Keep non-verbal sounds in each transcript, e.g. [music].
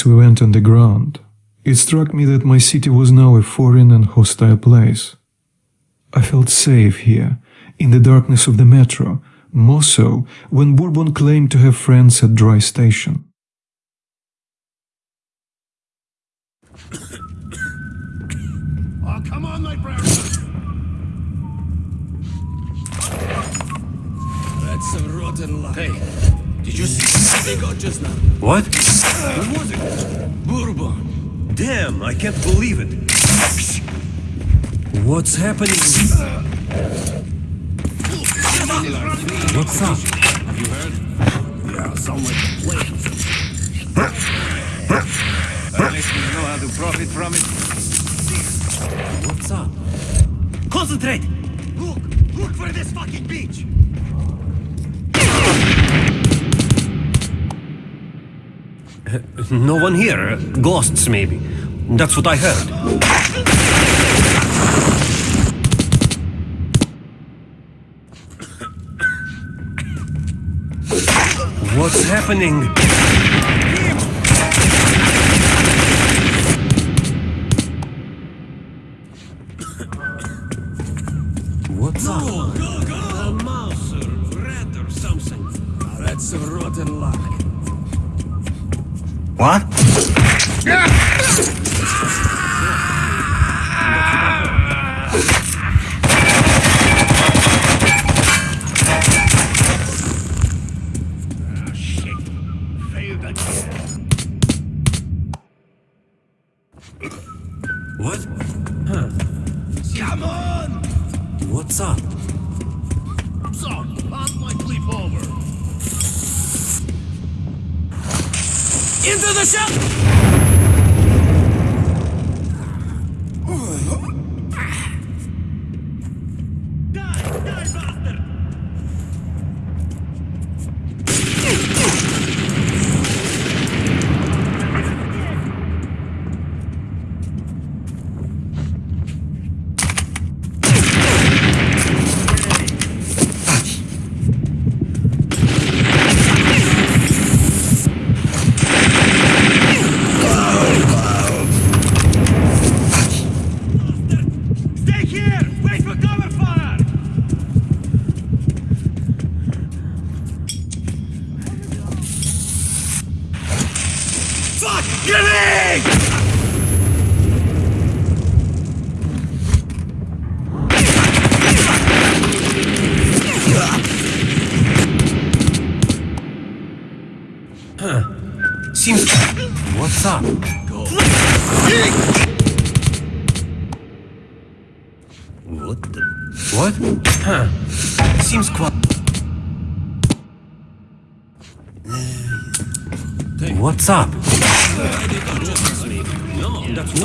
as we went underground, it struck me that my city was now a foreign and hostile place. I felt safe here, in the darkness of the metro, more so when Bourbon claimed to have friends at Dry Station. Oh, come on, my brown. That's some rotten luck. Hey, did you see what they got just now? What? Who was it? Bourbon. Damn, I can't believe it. What's happening? What's up? Have you heard? Yeah, someone playing At least we know how to profit from it. What's up? Concentrate! Look! Look for this fucking beach! No one here. Ghosts, maybe. That's what I heard. What's happening? What?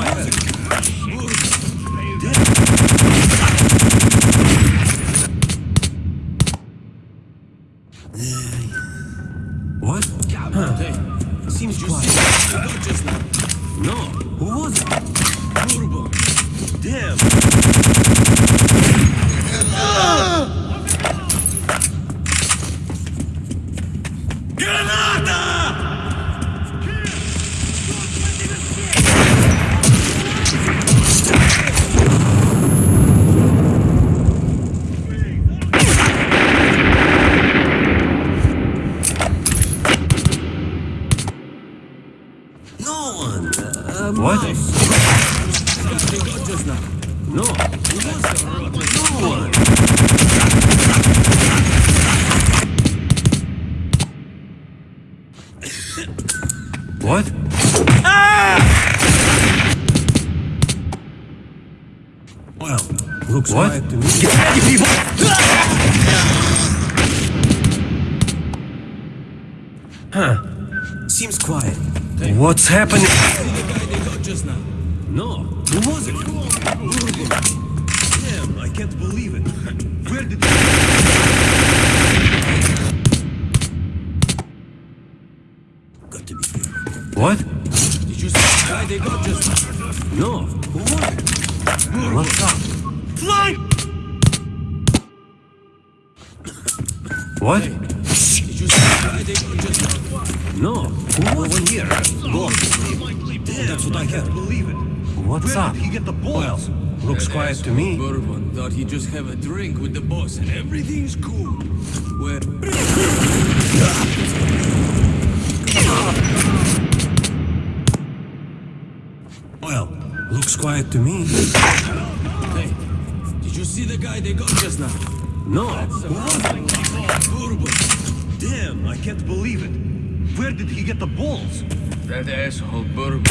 No, that's happening? that asshole Burbu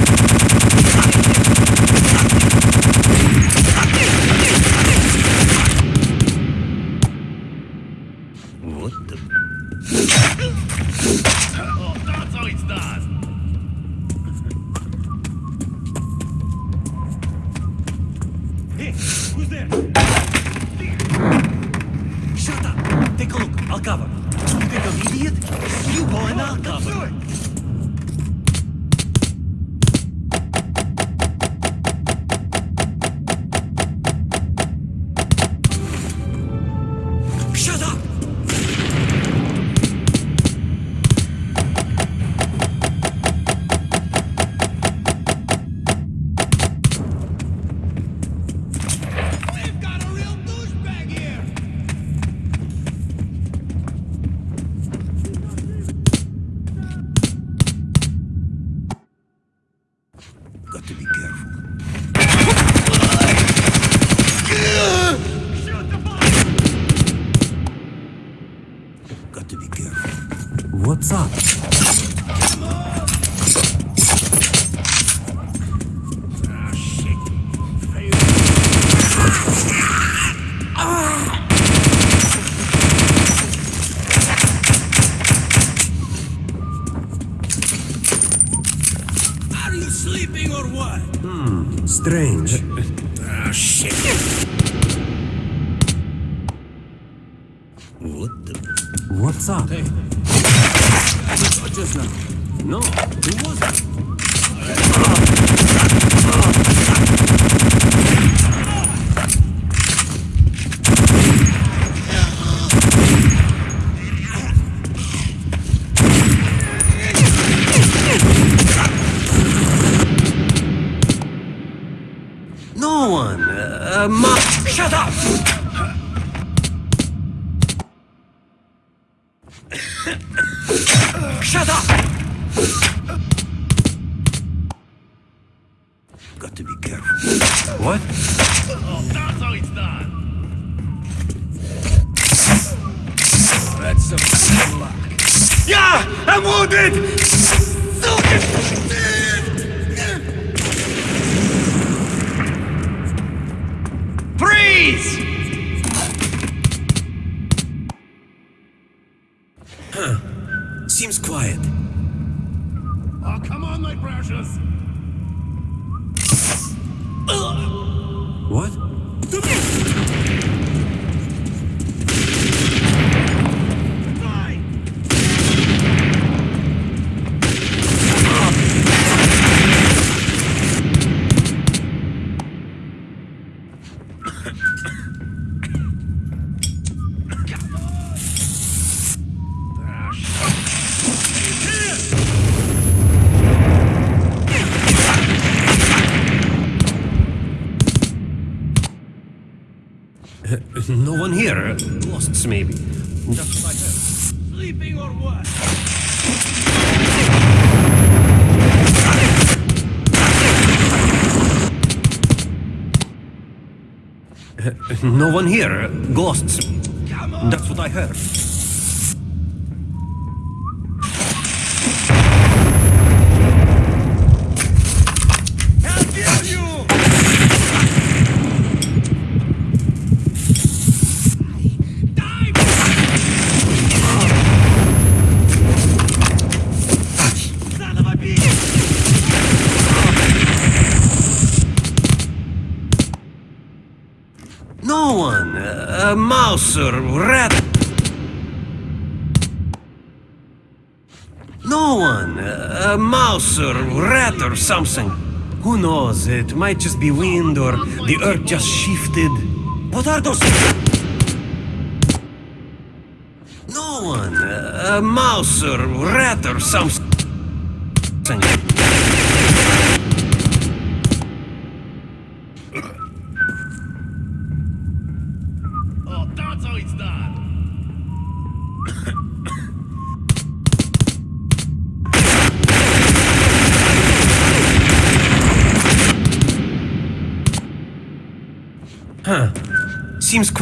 Are you sleeping or what? Hmm, strange. Ah, oh, shit. What the? What's up? Hey. just, just now. No, it wasn't. shut up. one here. Ghosts. That's what I heard. sir. No one. A mouse or rat or something. Who knows? It might just be wind or the earth just shifted. What are those? No one. A mouse or rat or something.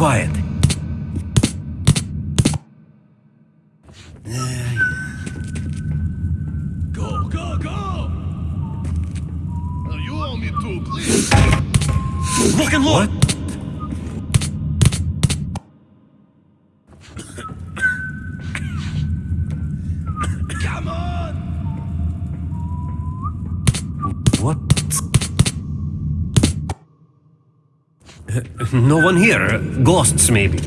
Quiet. [laughs] No one here. Ghosts, maybe.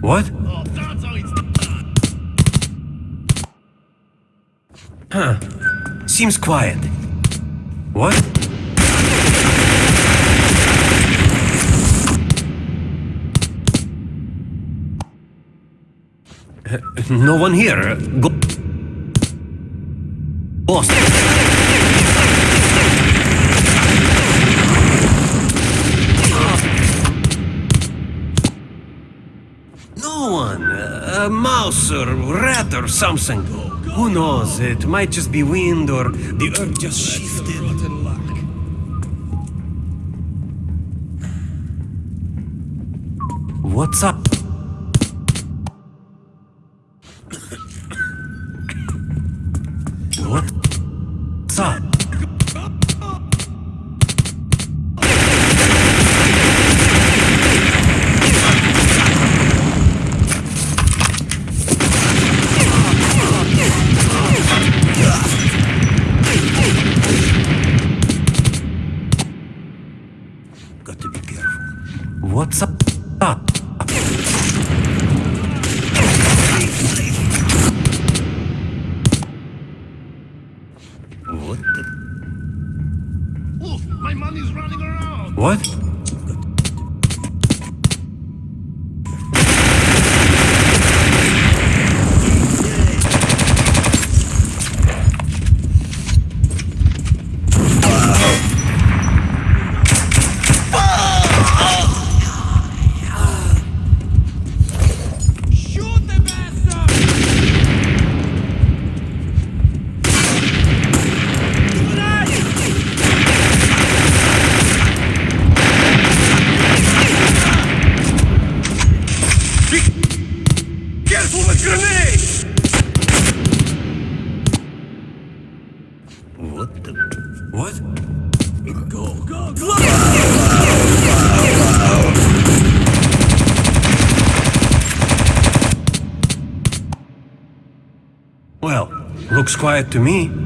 What? Done. Seems quiet. What? [laughs] No one here. Go. Ghost. No one. A mouse or rat or something. Who knows? It might just be wind or the earth just shifted. What's up? Quiet to me.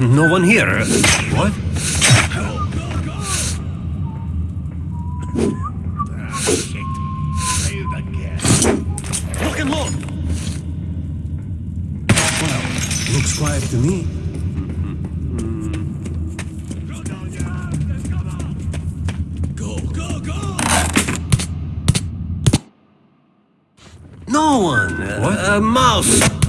No one here. What? Shit. Failed again. Lock and. Well, looks quiet to me. Go, go, go! No one. What? A mouse.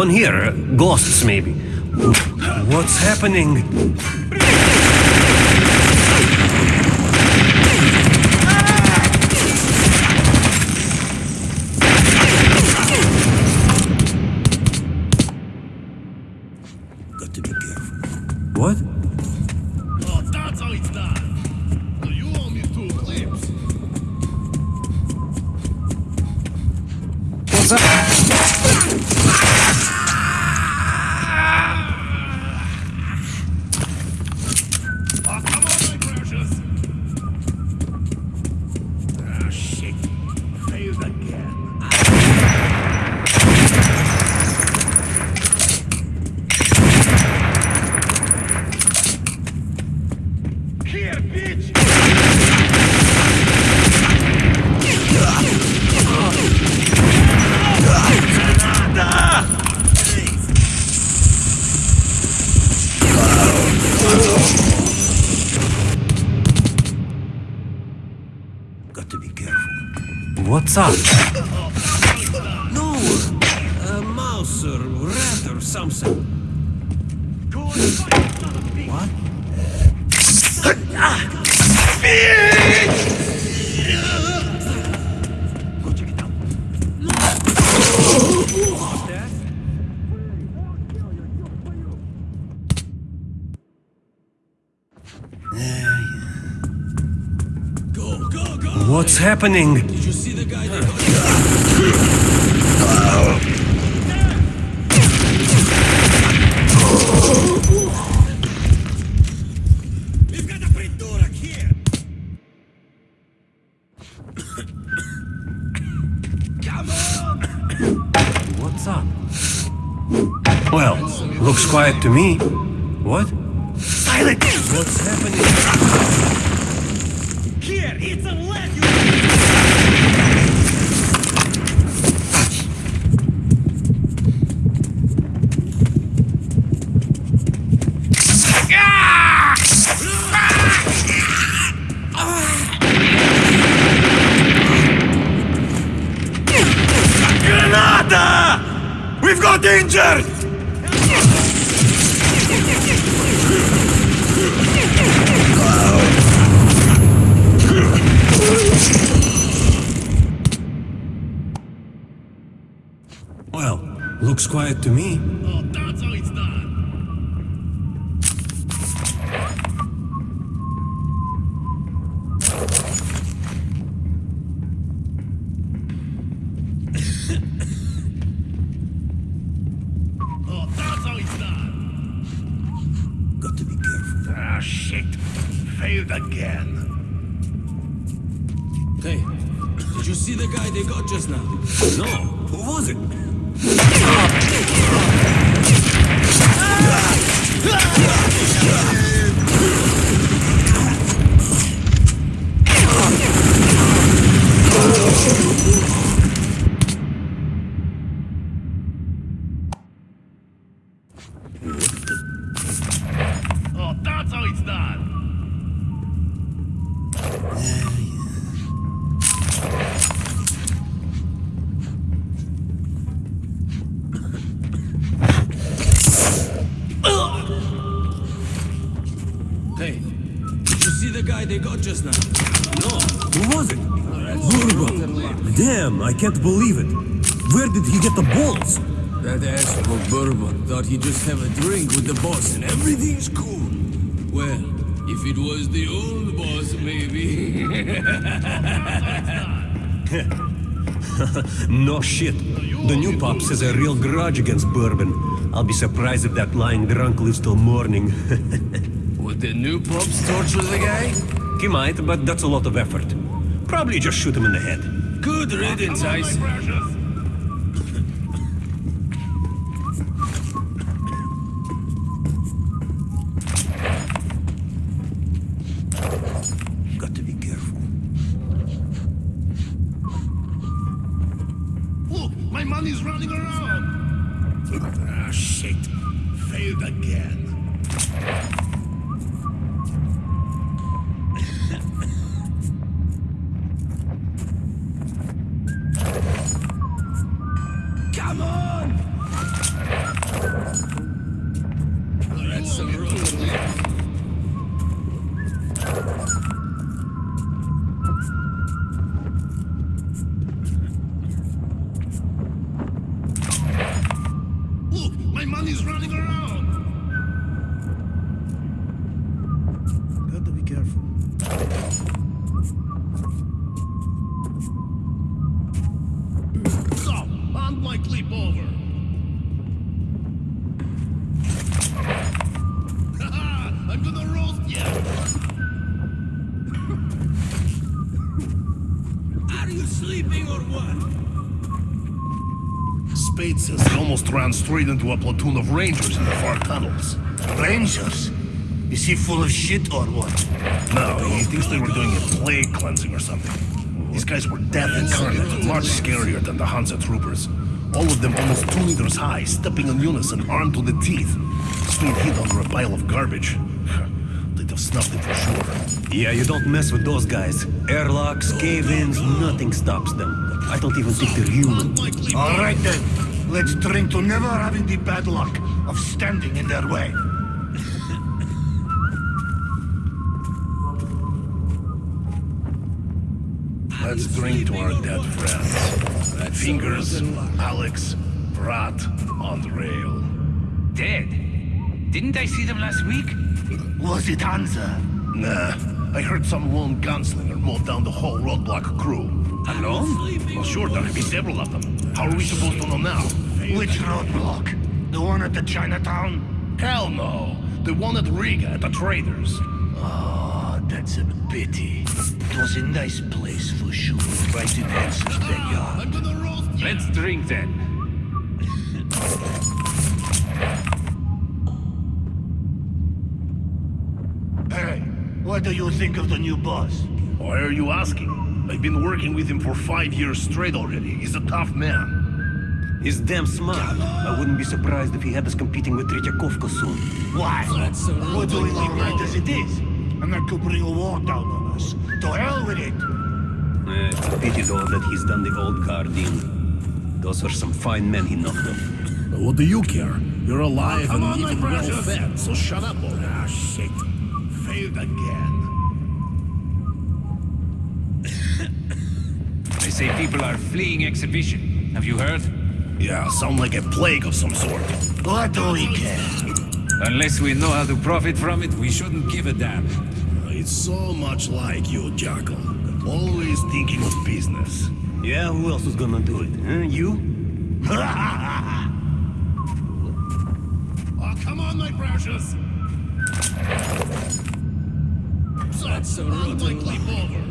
one here. Ghosts, maybe. What's happening? What's? No, a mouse or rat or something. What? What's happening? quiet to me. What? Can't believe it. Where did he get the balls? That asshole Bourbon thought he'd just have a drink with the boss and everything's cool. Well, if it was the old boss, maybe. [laughs] No shit. The new pops has a real grudge against Bourbon. I'll be surprised if that lying drunk lives till morning. [laughs] Would the new pops torture the guy? he might, but that's a lot of effort. Probably just shoot him in the head. Good riddance, I straight into a platoon of rangers in the far tunnels. Rangers? Is he full of shit or what? No, he thinks they were doing a plague cleansing or something. These guys were death incarnate, much scarier than the Hansa troopers. All of them almost two meters high, stepping in unison, armed to the teeth. Spade hid under a pile of garbage. [laughs] They'd have snuffed it for sure. Yeah, you don't mess with those guys. Airlocks, cave-ins, nothing stops them. I don't even think they're human. All right then. Let's drink to never having the bad luck of standing in their way. Let's drink to our dead friends. Fingers, Alex, Brat, on the rail. Dead? Didn't I see them last week? Was it Hansa? Nah, I heard some lone gunslinger mowed down the whole roadblock crew. Alone? Well, sure, there could be several of them. How are we supposed to know now? Which roadblock? The one at the Chinatown? Hell no! The one at Riga at the traders. Oh, that's a pity. It was a nice place for sure, right in Hansa's backyard. I'm gonna roast you! Let's drink then. Hey, what do you think of the new boss? Why are you asking? I've been working with him for five years straight already. He's a tough man. He's damn smart. I wouldn't be surprised if he had us competing with Tretyakovka soon. Why? That's We're doing all right rotten as it is. And that could bring a war down on us. To hell with it. Eh, it's a pity, though, that he's done the old guard in. Those are some fine men he knocked up. What do you care? You're alive Come and on, my even well precious. fed, so shut up, boy. Ah, shit. Failed again. They say people are fleeing exhibition. Have you heard? Yeah, sound like a plague of some sort. What do we care? Unless we know how to profit from it, we shouldn't give a damn. It's so much like you, Jackal. Always thinking of business. Yeah, who else is gonna do it? Huh? You? [laughs] Oh, come on, my precious! That's a rotten Leap over.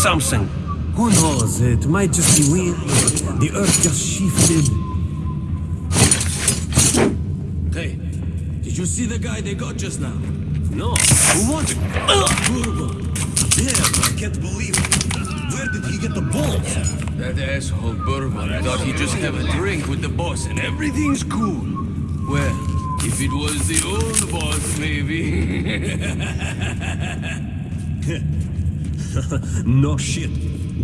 Something. Who knows? It might just be wind. The earth just shifted. Hey, did you see the guy they got just now? No. Who was it? Bourbon. Damn, I can't believe it. Where did he get the balls? That asshole Bourbon thought he'd just have a drink with the boss and everything's cool. Well, if it was the old boss, maybe. [laughs] [laughs] [laughs] No shit.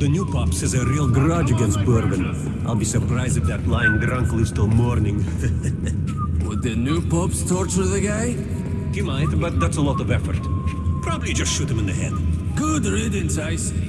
The new pops has a real grudge against Bourbon. I'll be surprised if that lying drunk lives till morning. [laughs] Would the new pops torture the guy? he might, but that's a lot of effort. Probably just shoot him in the head. Good riddance, I say.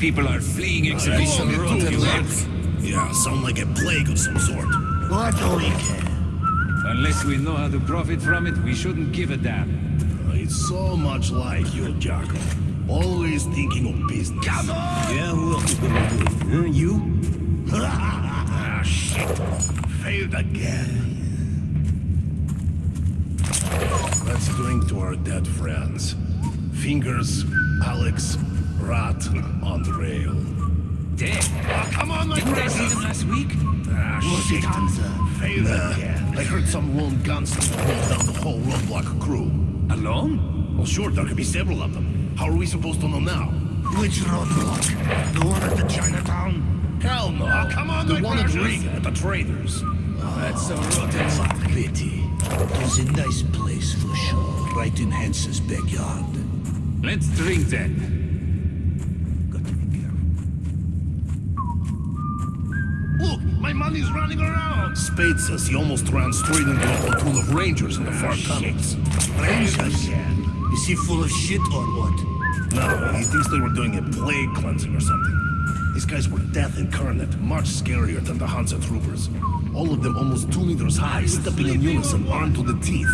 People are fleeing exhibition Come on, rotten you. Yeah, sound like a plague of some sort. What do we care? Unless we know how to profit from it, we shouldn't give a damn. It's so much like you, Jackal. Always thinking of business. Come on! Yeah, who else is gonna do it? Huh? You? [laughs] ah, shit. Failed again. Let's drink to our dead friends. Fingers, Alex, Rat, on the rail. Damn. Oh, come on, my Didn't I see them last week? Ah, Was it shit. Hansa? Failed again. I heard some lone gunslinger hold down the whole roadblock crew. Alone? Well, sure, there could be several of them. How are we supposed to know now? Which roadblock? The one at the Chinatown? Hell no. come on, the one at Riga, at the traders. That's a rotten luck. Pity. It was a nice place for sure. Right in Hansa's backyard. Let's drink then. Got to be careful. Look, my money's running around. Spade says he almost ran straight into a platoon of rangers in the far tunnels. Rangers? Is he full of shit or what? No, he thinks they were doing a plague cleansing or something. These guys were death incarnate, much scarier than the Hansa troopers. All of them almost two meters high, stepping in unison, armed to the teeth.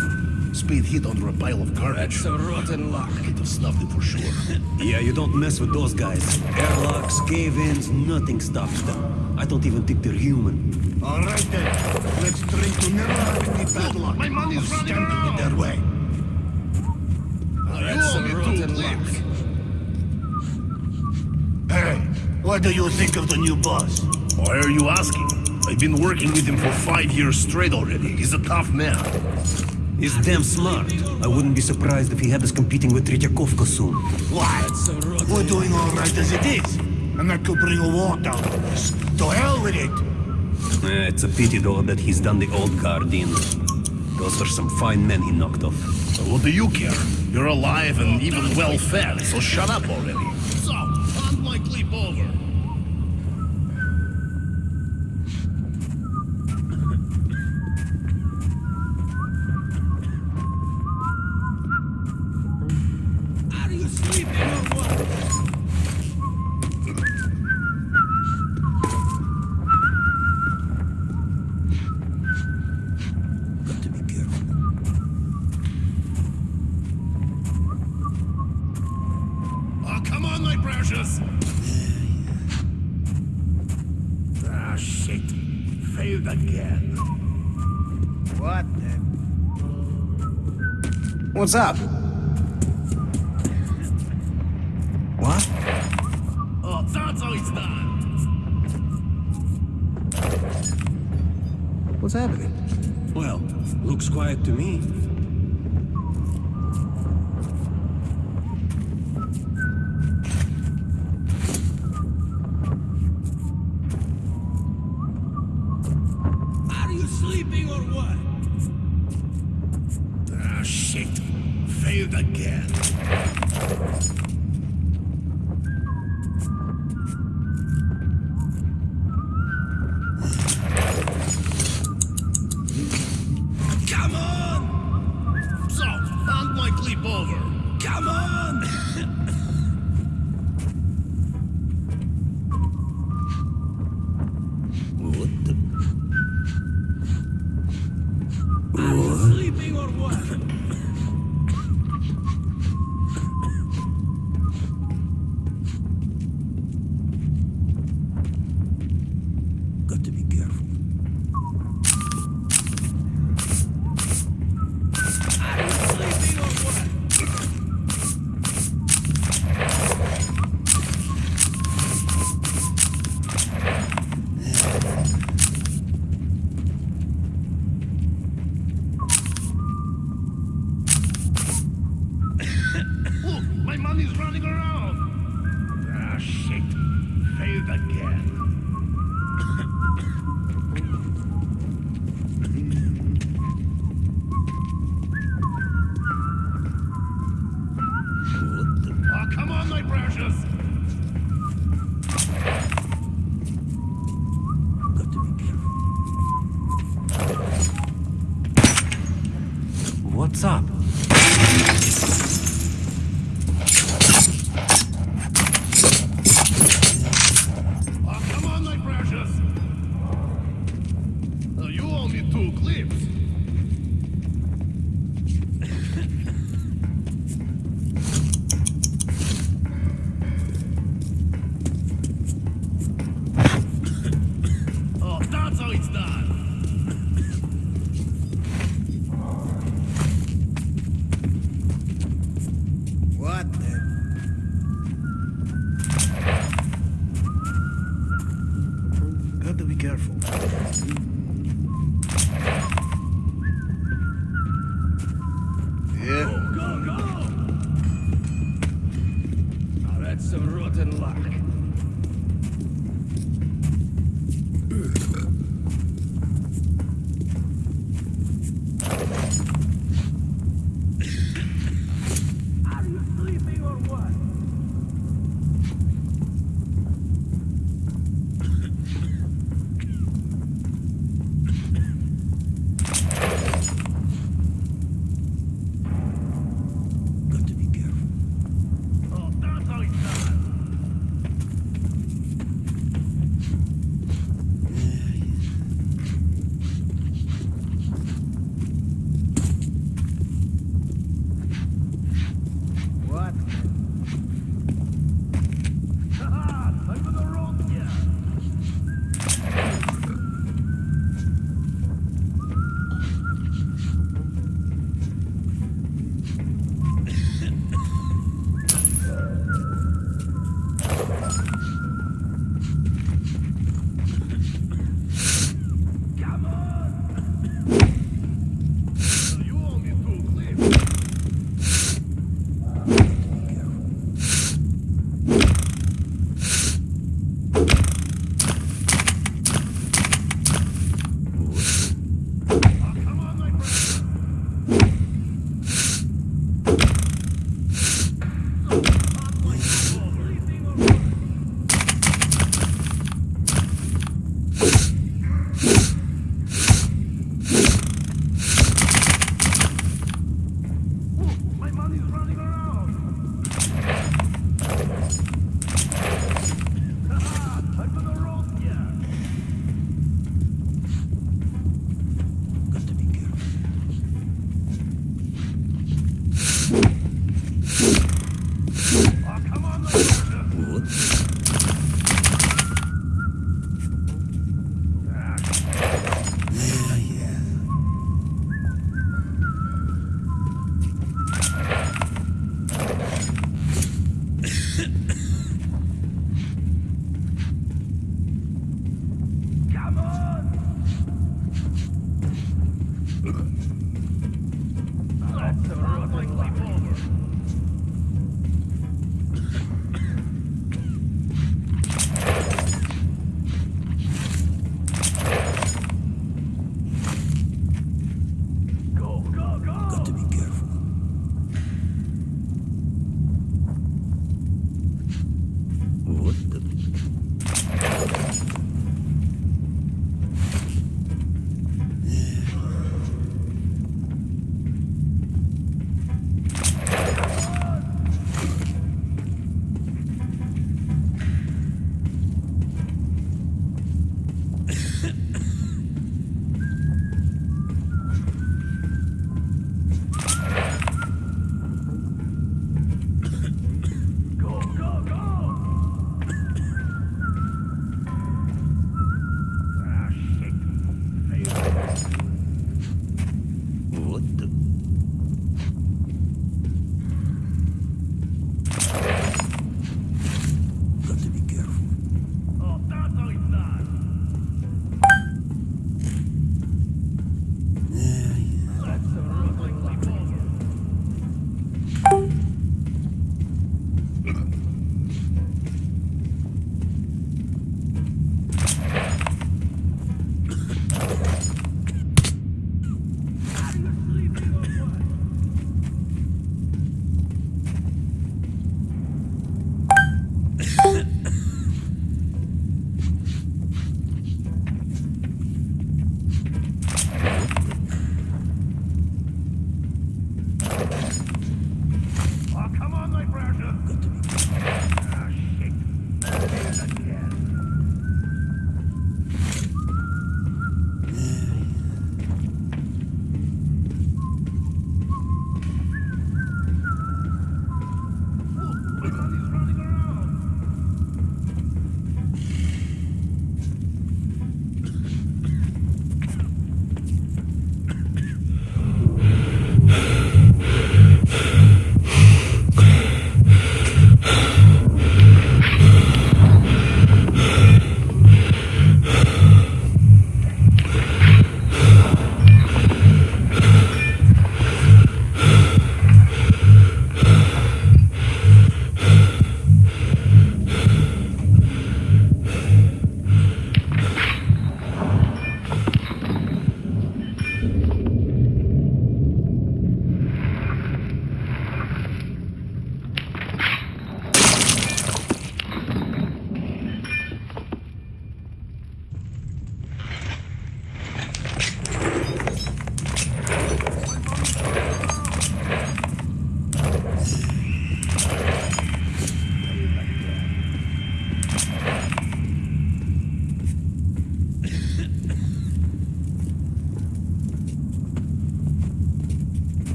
Spade hid under a pile of garbage. That's a rotten luck. Could have snuffed it for sure. [laughs] Yeah, you don't mess with those guys. Airlocks, cave-ins, nothing stops them. I don't even think they're human. All right then. Let's drink to never have any bad luck. my money's of running standing around. in way. Now, you That's owe a me two rotten clips. Hey, what do you think of the new boss? Why are you asking? I've been working with him for five years straight already. He's a tough man. He's damn smart. I wouldn't be surprised if he had us competing with Tretyakovka soon. Why? That's a rotten We're doing all right as it is. And that could bring a war down on us. To hell with it. Eh, it's a pity though that he's done the old guard in. Those were some fine men he knocked off. Well, what do you care? You're alive and even well fed, so shut up already. So, unlikely over. Are you sleeping or what? Got to be careful. Oh, come on, my precious. Ah, shit. Failed again. What the? What's up? What? What's happening? Well, looks quiet to me. Are you sleeping or what? Shit. Failed again.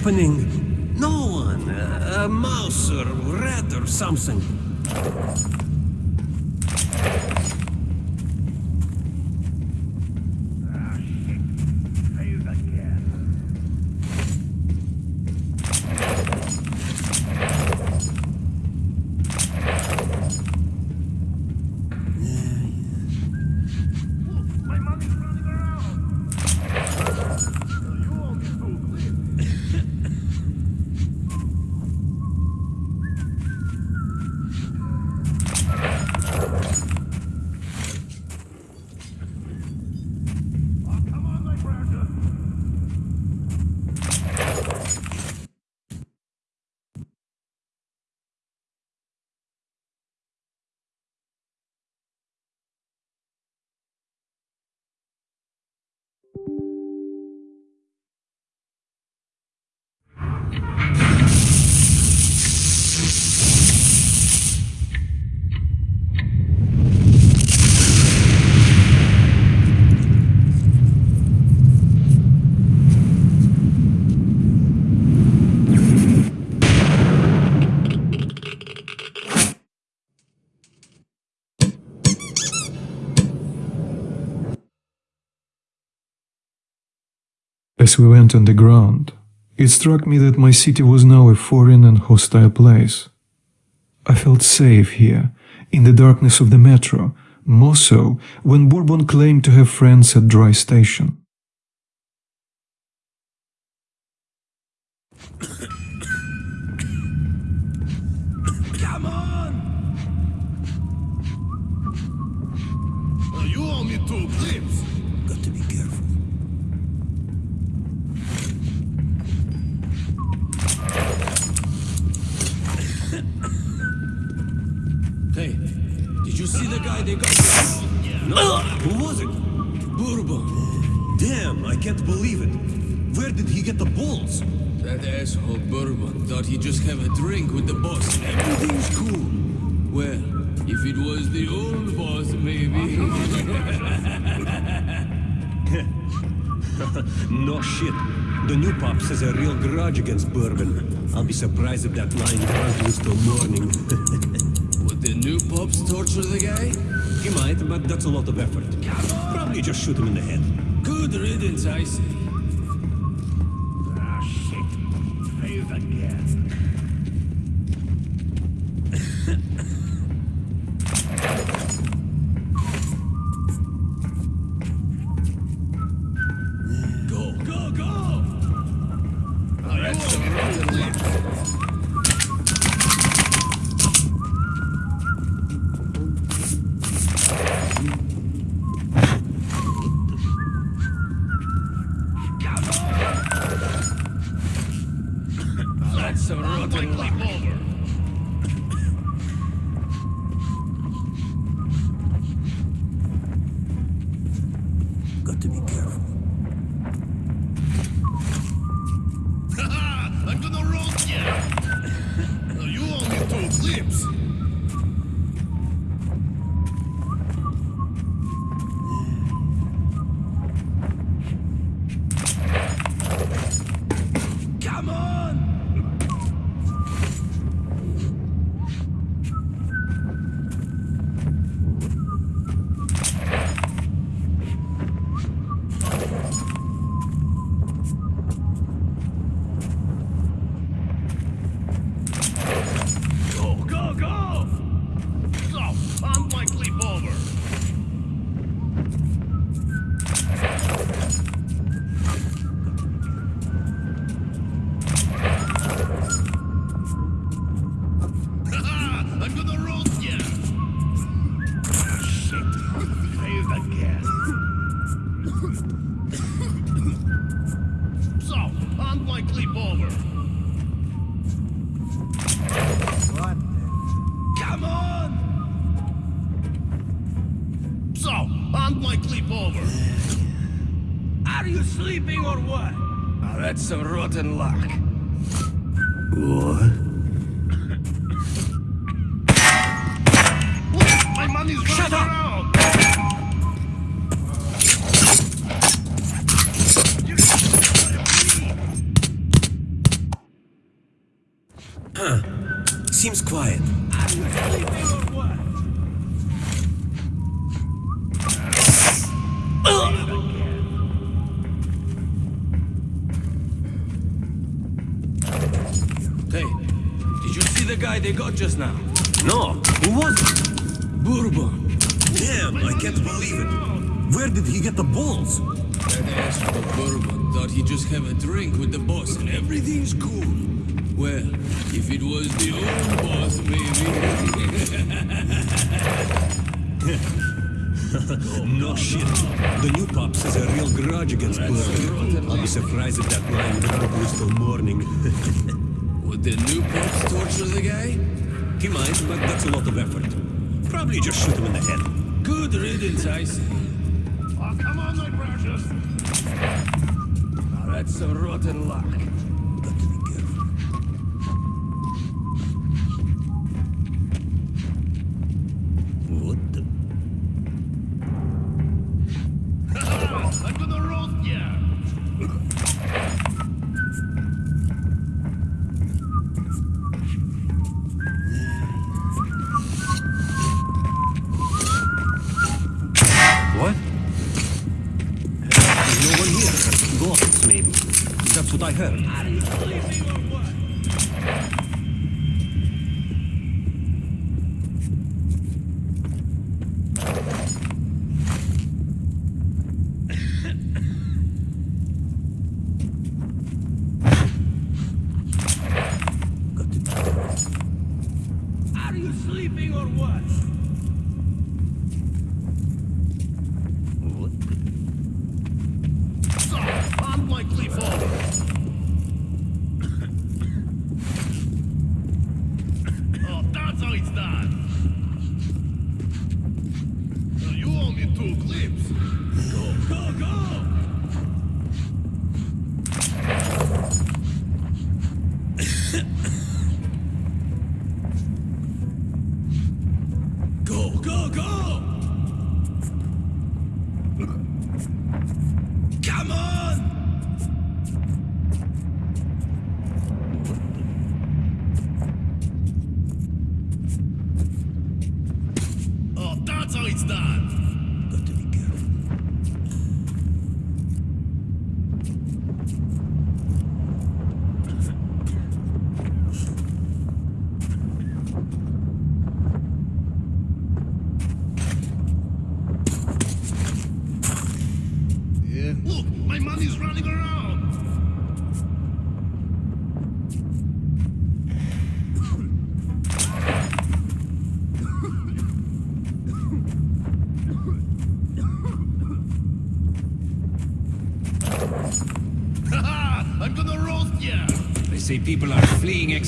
Happening? No one. A, a mouse or rat or something. As we went on the ground, it struck me that my city was now a foreign and hostile place. I felt safe here, in the darkness of the metro, more so when Bourbon claimed to have friends at Dry Station. You guy they got? No. Who was it? Bourbon. Damn, I can't believe it. Where did he get the balls? That asshole Bourbon thought he'd just have a drink with the boss everything's cool. Well, if it was the old boss, maybe. [laughs] no shit. The new pops has a real grudge against Bourbon. I'll be surprised if that lying drunk lives till morning. [laughs] The new pops torture the guy? he might, but that's a lot of effort. Probably just shoot him in the head. Good riddance, I say. Now? No, who was it? Bourbon. Damn, I can't believe it. Where did he get the balls? That ass for Bourbon thought he'd just have a drink with the boss and everything's cool. Well, if it was the old boss, maybe. [laughs] No shit. The new pops has a real grudge against Bourbon. I'll be surprised if that line would have Bruce till morning. Would the new pops torture the guy? He might, but that's a lot of effort. Probably just shoot him in the head. Good riddance, I say. Oh, come on, my precious! Now that's some rotten luck.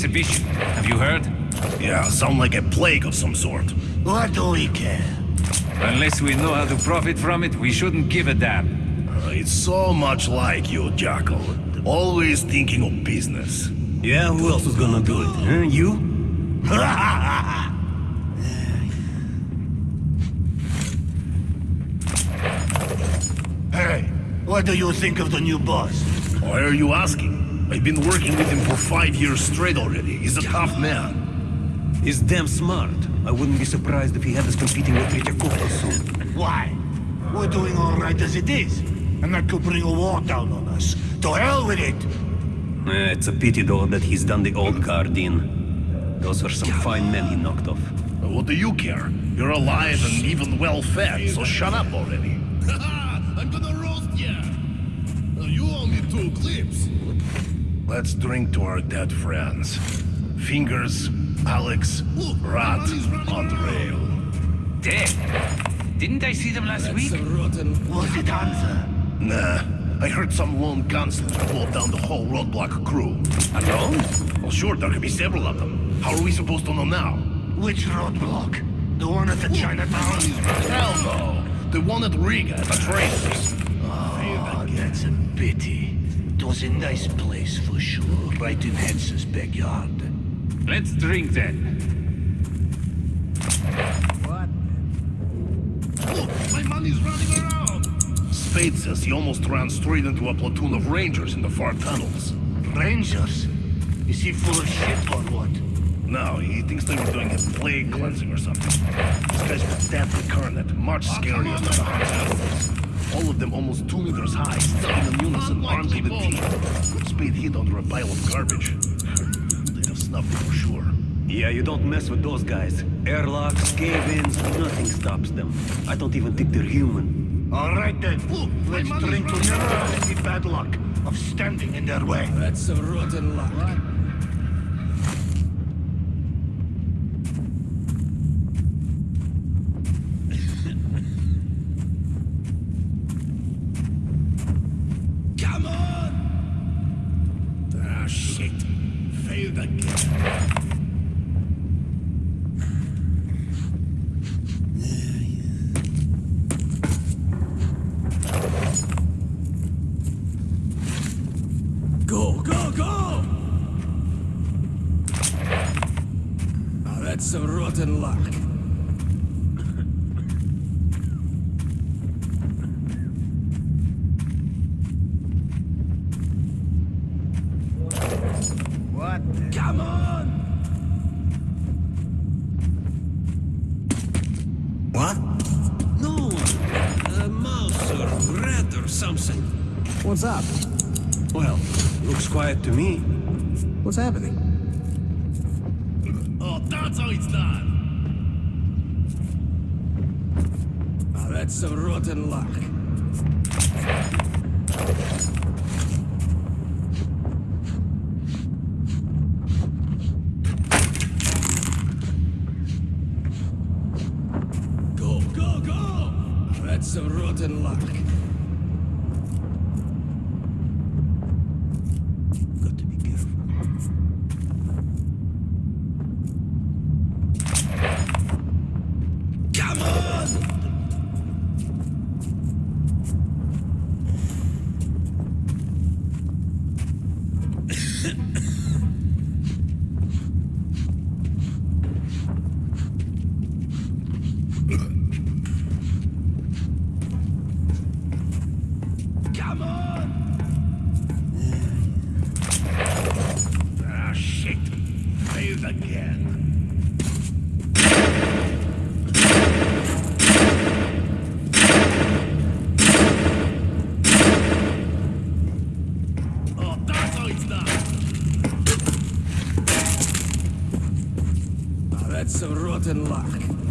Exhibition. Have you heard? Yeah, sound like a plague of some sort. What do we care? Unless we know how to profit from it, we shouldn't give a damn. Uh, it's so much like you, Jackal. Always thinking of business. Yeah, who else is gonna do it? Huh? You? [laughs] Hey, what do you think of the new boss? Why are you asking? I've been working with him for five years straight already. He's a tough man. He's damn smart. I wouldn't be surprised if he had us competing with Tretyakovka soon. Why? We're doing all right as it is. And that could bring a war down on us. To hell with it! Eh, it's a pity, though, that he's done the old guard in. Those are some fine men he knocked off. What do you care? You're alive and even well fed, so shut up already. [laughs] I'm gonna roast ya! You owe me two clips. Let's drink to our dead friends. Fingers, Alex, Rat, on the rail. Dead? Didn't I see them last That's week? some rotten... Was it Hansa? Nah, I heard some lone gunslinger blow down the whole roadblock crew. Alone? Well, sure, there could be several of them. How are we supposed to know now? Which roadblock? The one at the Chinatown? Hell no! The one at Riga, at the trainers. Oh, that's a pity was a nice place for sure, right in Hansa's backyard. Let's drink then. What? My money's running around! Spade says he almost ran straight into a platoon of rangers in the far tunnels. Rangers? Is he full of shit or what? No, he thinks they were doing a plague cleansing or something. This guy's got deadly current, much scarier than the hot all of them almost two meters high, stepping in unison, armed to the teeth. Spade hid under a pile of garbage. They'd have snuffed it for sure. Yeah, you don't mess with those guys. Airlocks, cave-ins, nothing stops them. I don't even think they're human. All right then. Let's drink to never any bad luck of standing in their way. That's a rotten luck. Come Now that's some rotten luck.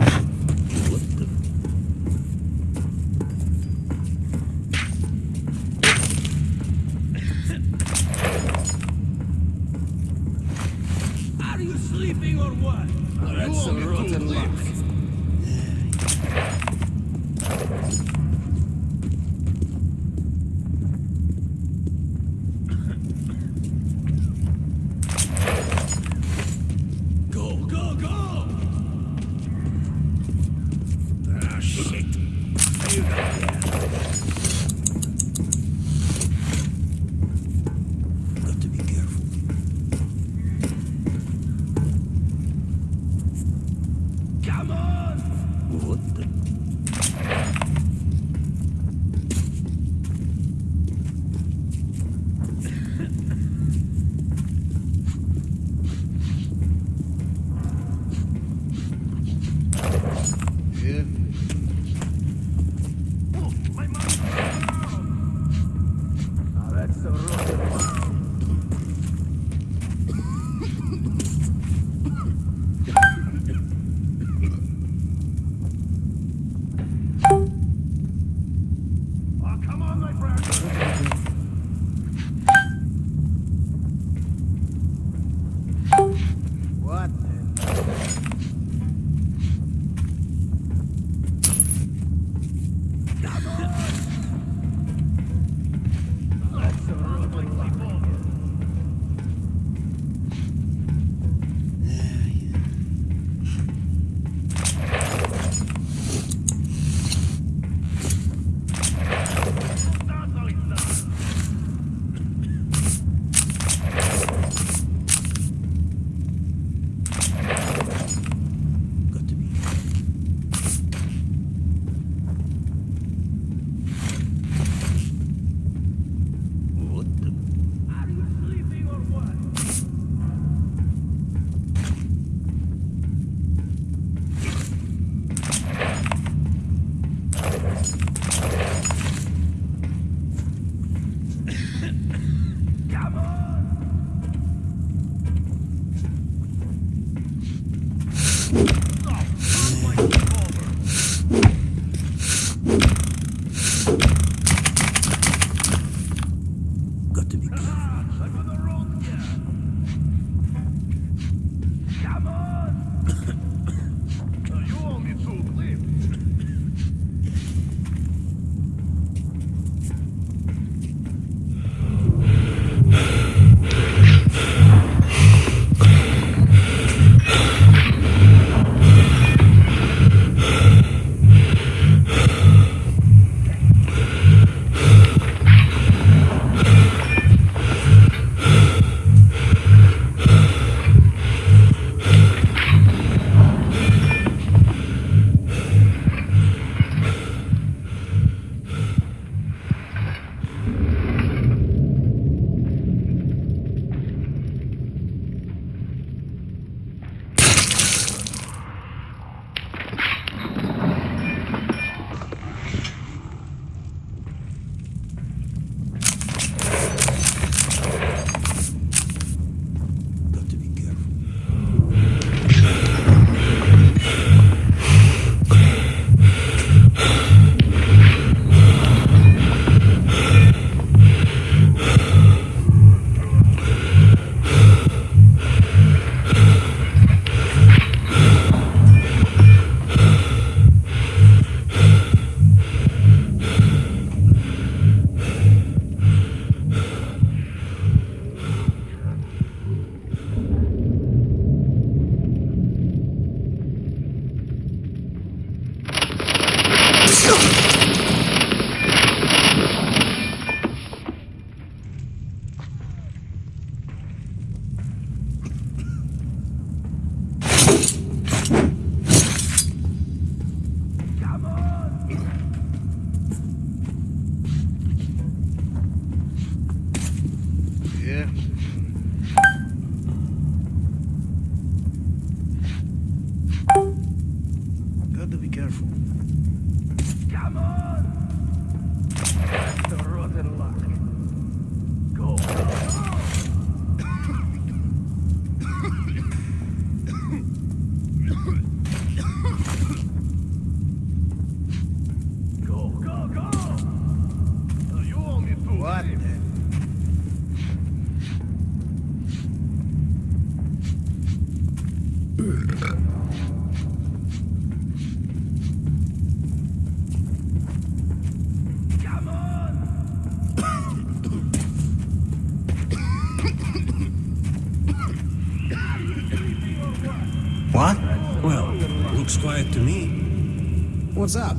What's up?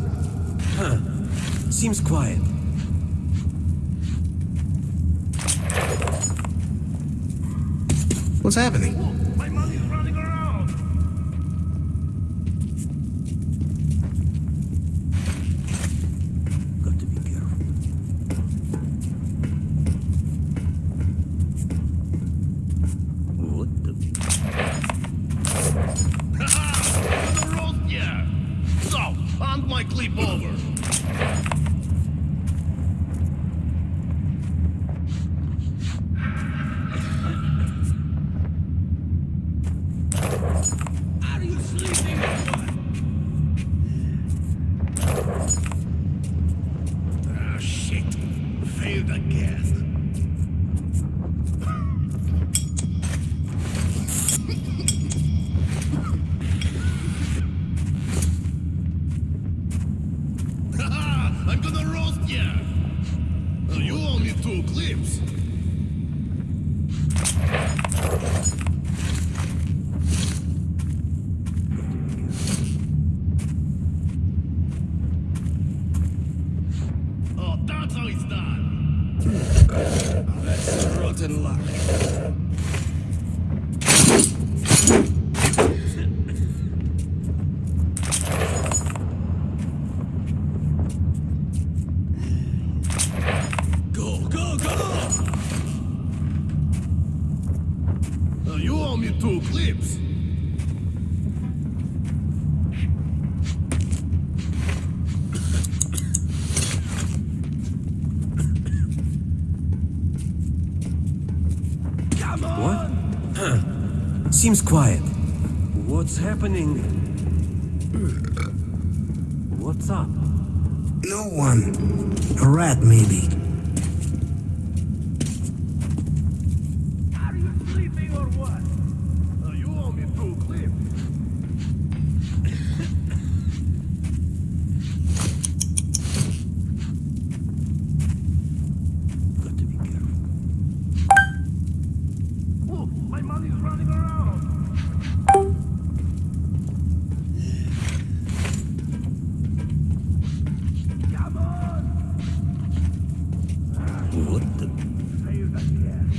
Huh. Seems quiet. What's happening? My money's running around. Got to be careful. What the? On the road, yeah. So, hand my clip over. Are you sleeping or what? Ah, shit. Failed again. I'm gonna roast ya! Uh, You owe me two clips. Oh, that's how it's done. Rotten luck. Go, go, go! Uh, you owe me two clips. What? Huh. Seems quiet. What's happening? What's up? No one. A rat, maybe. Are you sleeping or what? Uh, you owe me two clips. Got to be careful. Look, my money's running around. Come on! What the? Save that cash.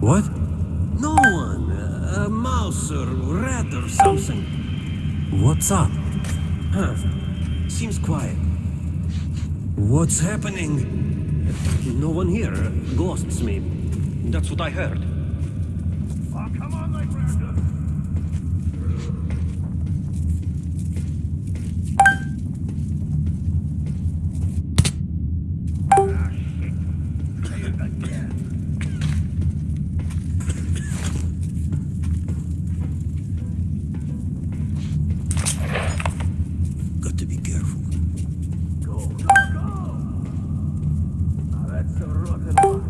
What? No one. A mouse or rat or something. What's up? Huh. Seems quiet. What's happening? No one here. Ghosts, maybe. That's what I heard. Oh, come on, my friend. Ah, shit. Save that cash. Got to be careful. Go, go, go! Now that's a rotten luck.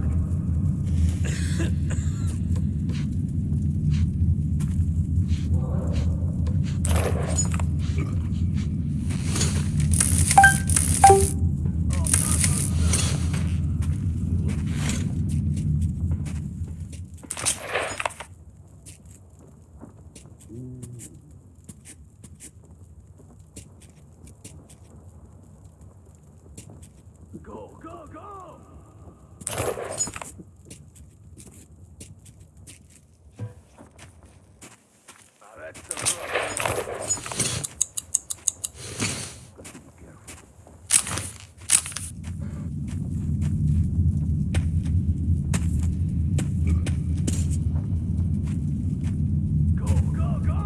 Go, go, go! Now that's a rotten luck. Go, go, go!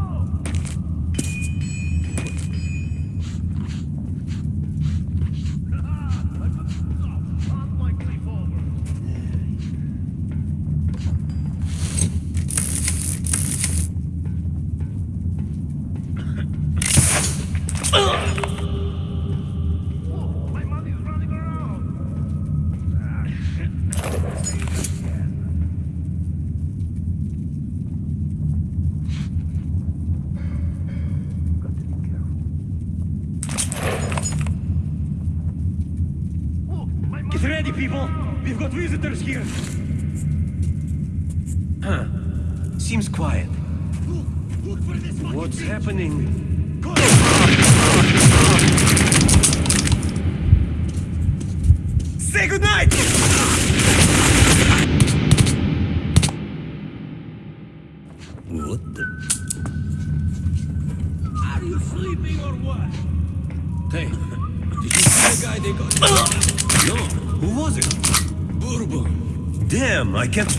Unlikely forward. Whoa, my money's running around. Ah, shit. Save it again. Got to be careful. Whoa, my money- Get ready, people! We've got visitors here! Huh. Seems quiet.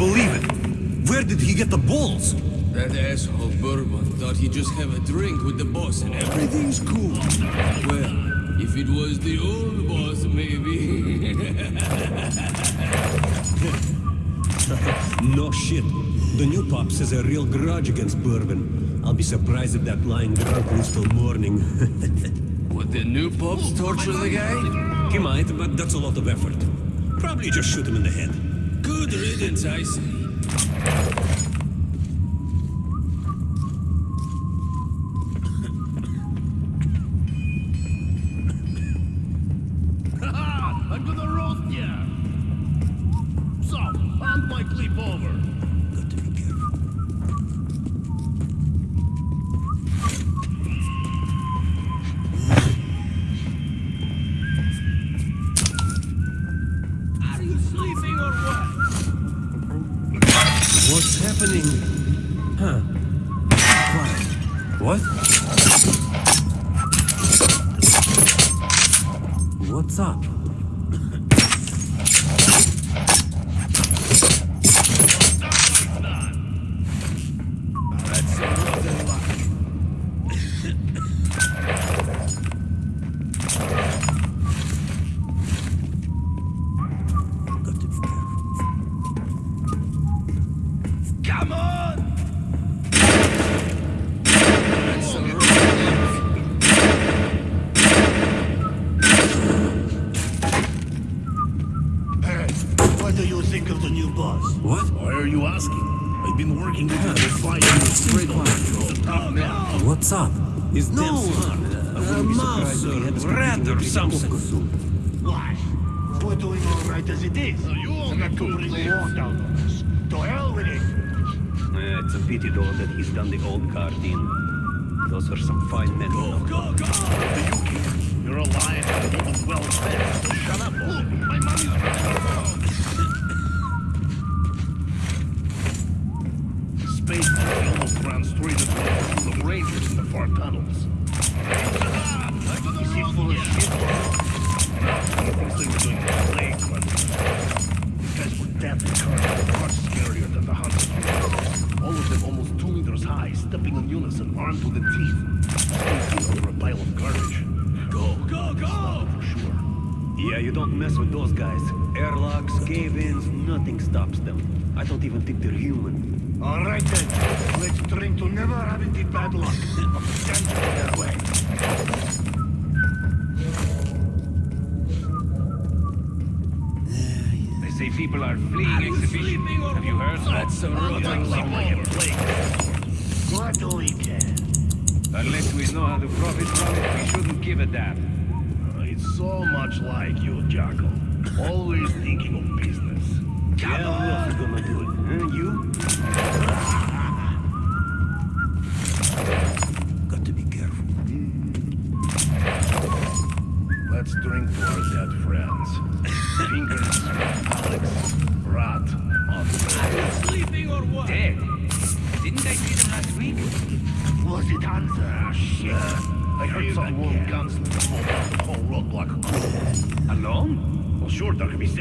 Believe it. Where did he get the balls? That asshole Bourbon thought he'd just have a drink with the boss and everything's cool. Well, if it was the old boss, maybe. [laughs] No shit. The new pops has a real grudge against Bourbon. I'll be surprised if that lying drunk lives till morning. [laughs] Would the new pops torture the guy? he might, but that's a lot of effort. Probably just shoot him in the head. Good riddance, I.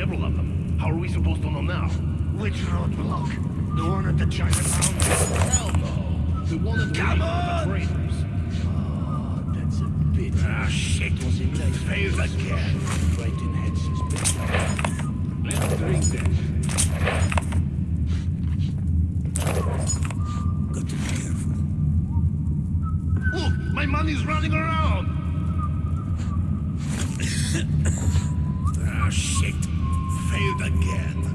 several of them. How are we supposed to know now? Which roadblock? The one at the Chinatown? Hell no! The one at Come on! the traitors. Oh, ah, that's a bit. Ah, shit! Was in my face again. Right in head suspicion. Let's drink that. Got to be careful. Look! My money's running around! [laughs] again.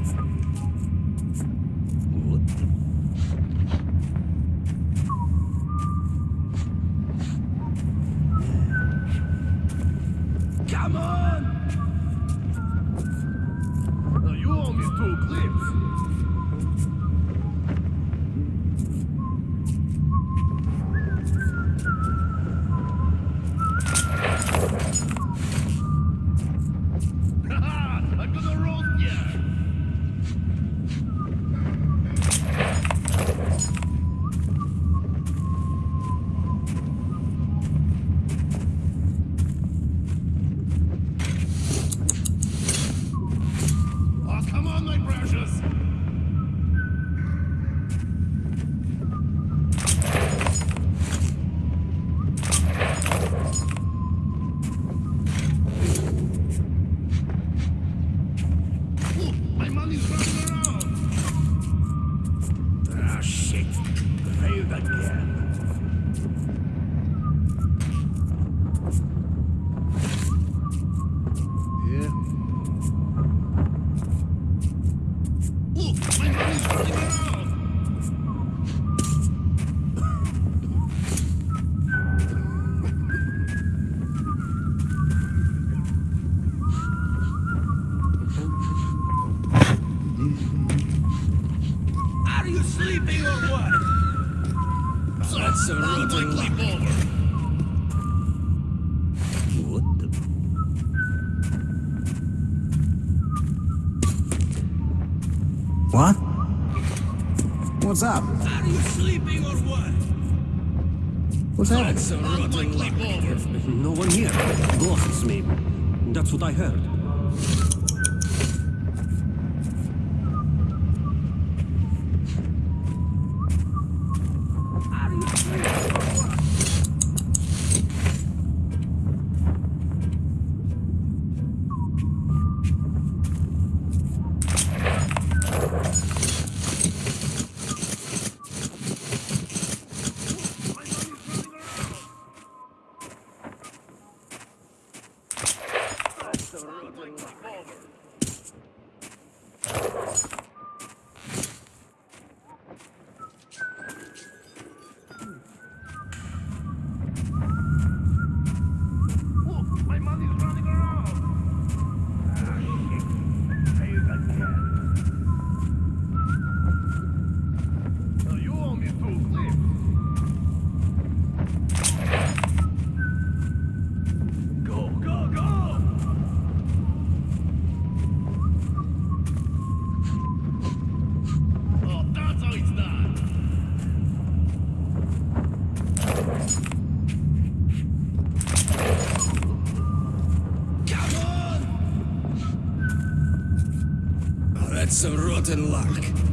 I heard. That's some rotten luck.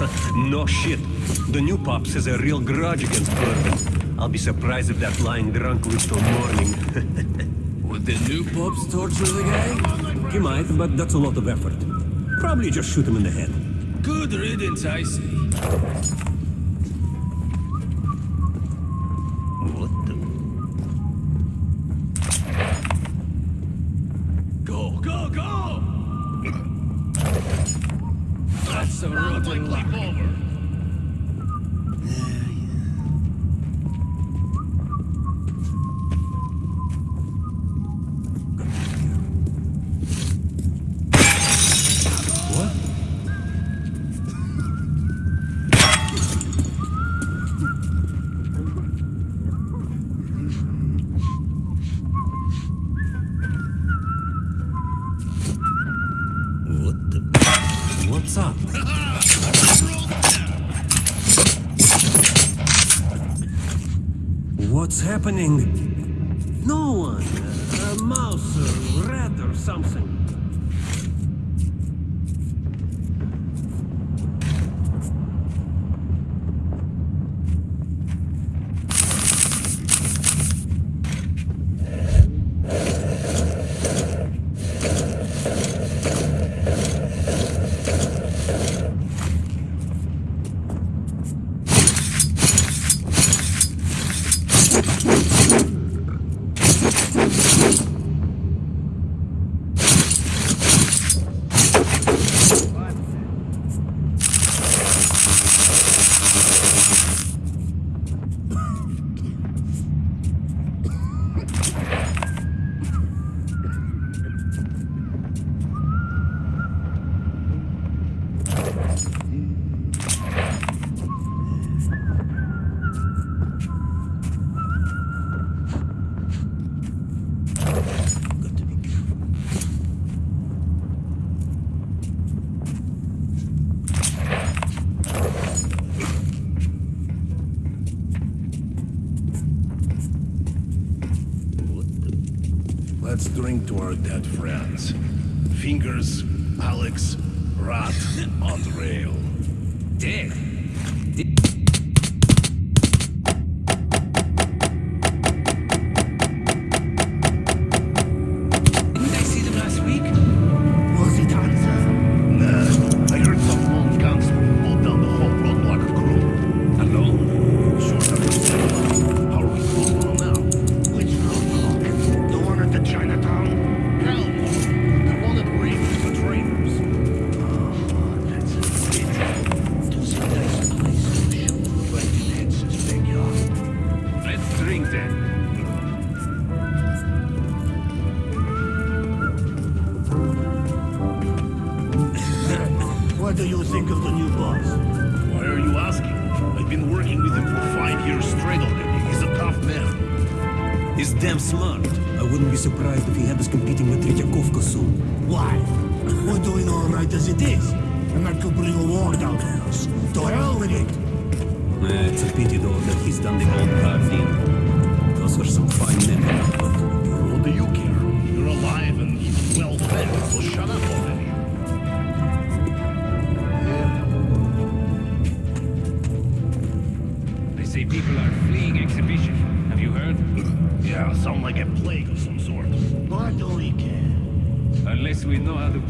[laughs] no shit. The new Pops has a real grudge against Burton. I'll be surprised if that lying drunk lives till morning. [laughs] Would the new Pops torture the guy? He might, but that's a lot of effort. Probably just shoot him in the head. Good riddance, I see.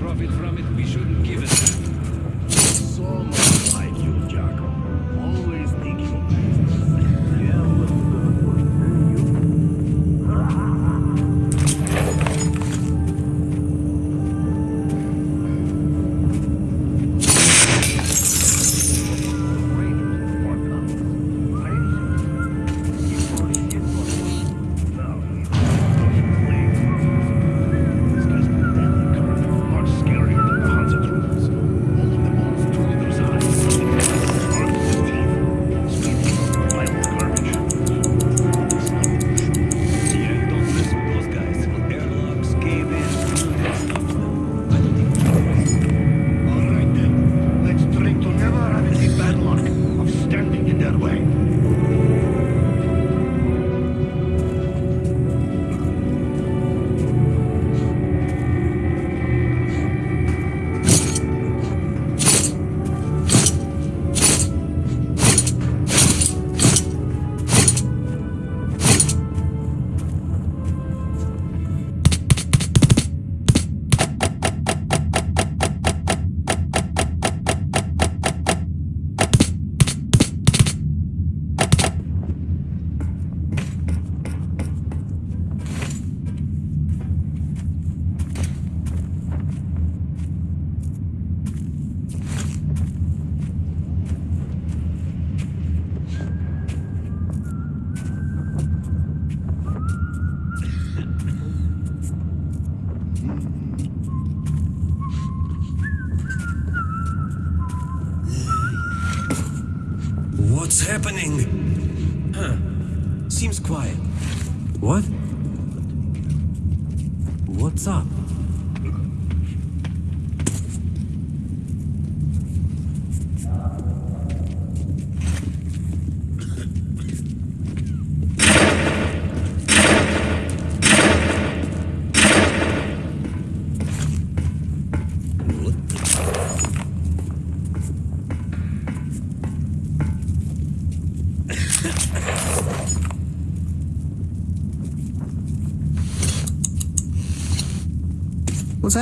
Profit from it,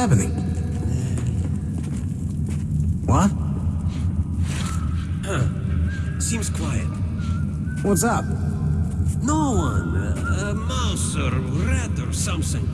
happening? What? [clears throat] Seems quiet. What's up? No one. A, a mouse or rat or something.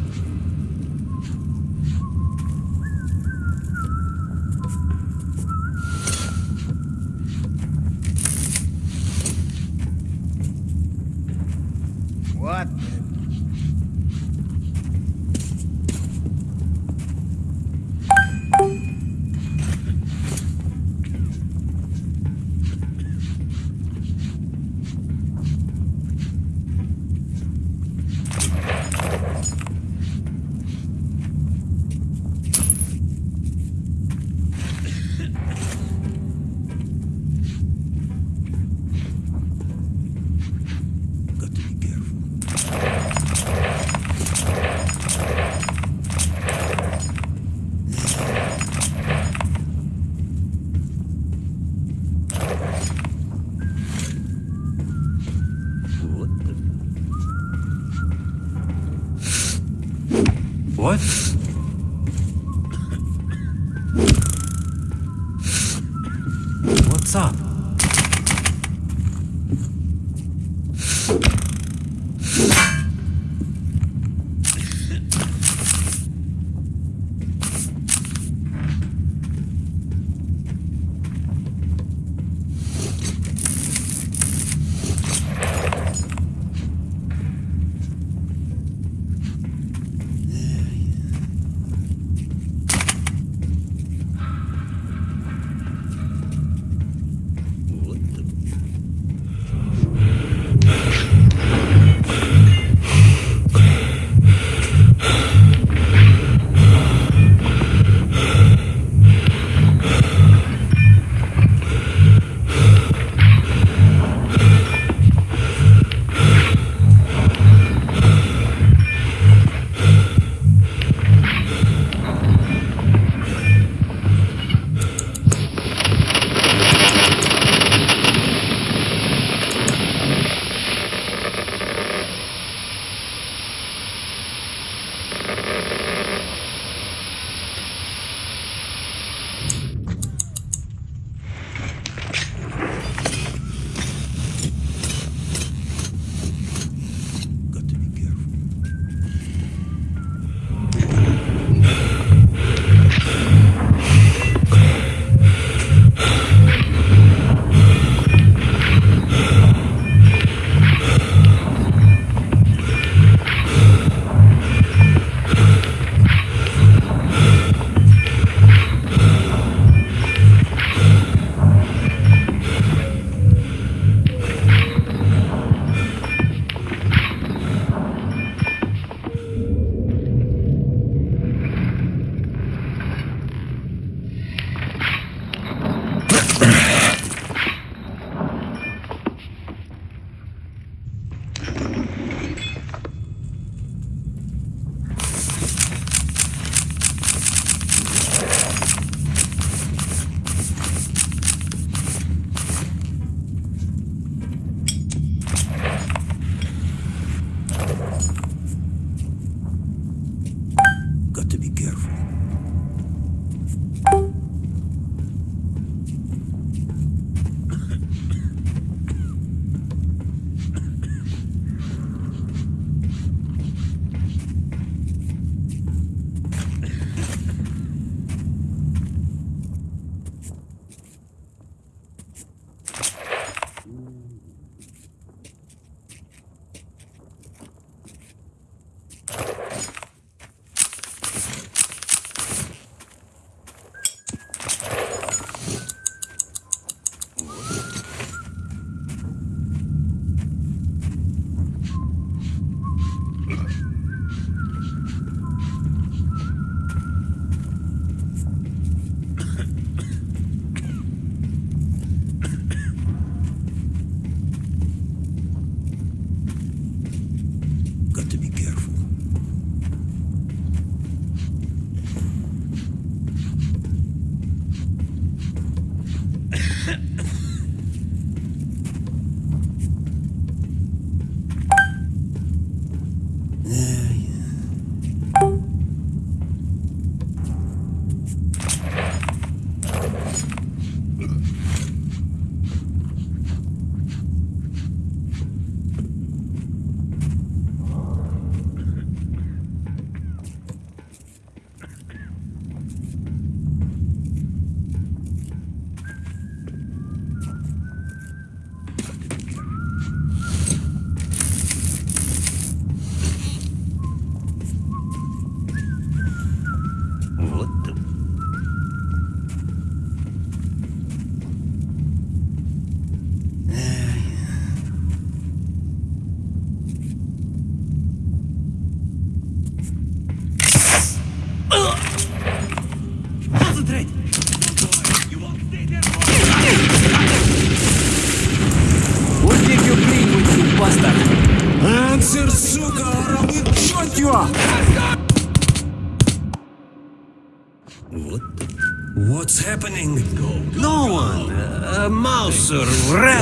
Mouse or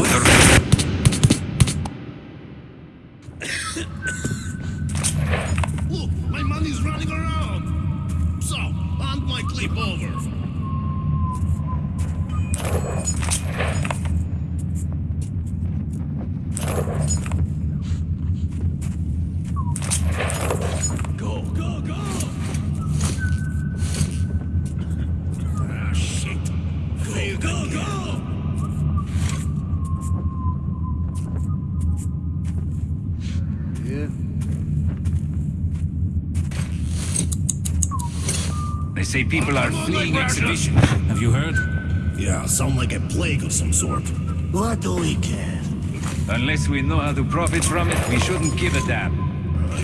say people are fleeing exhibition. Have you heard? Yeah, sound like a plague of some sort. What do we care? Unless we know how to profit from it, we shouldn't give a damn.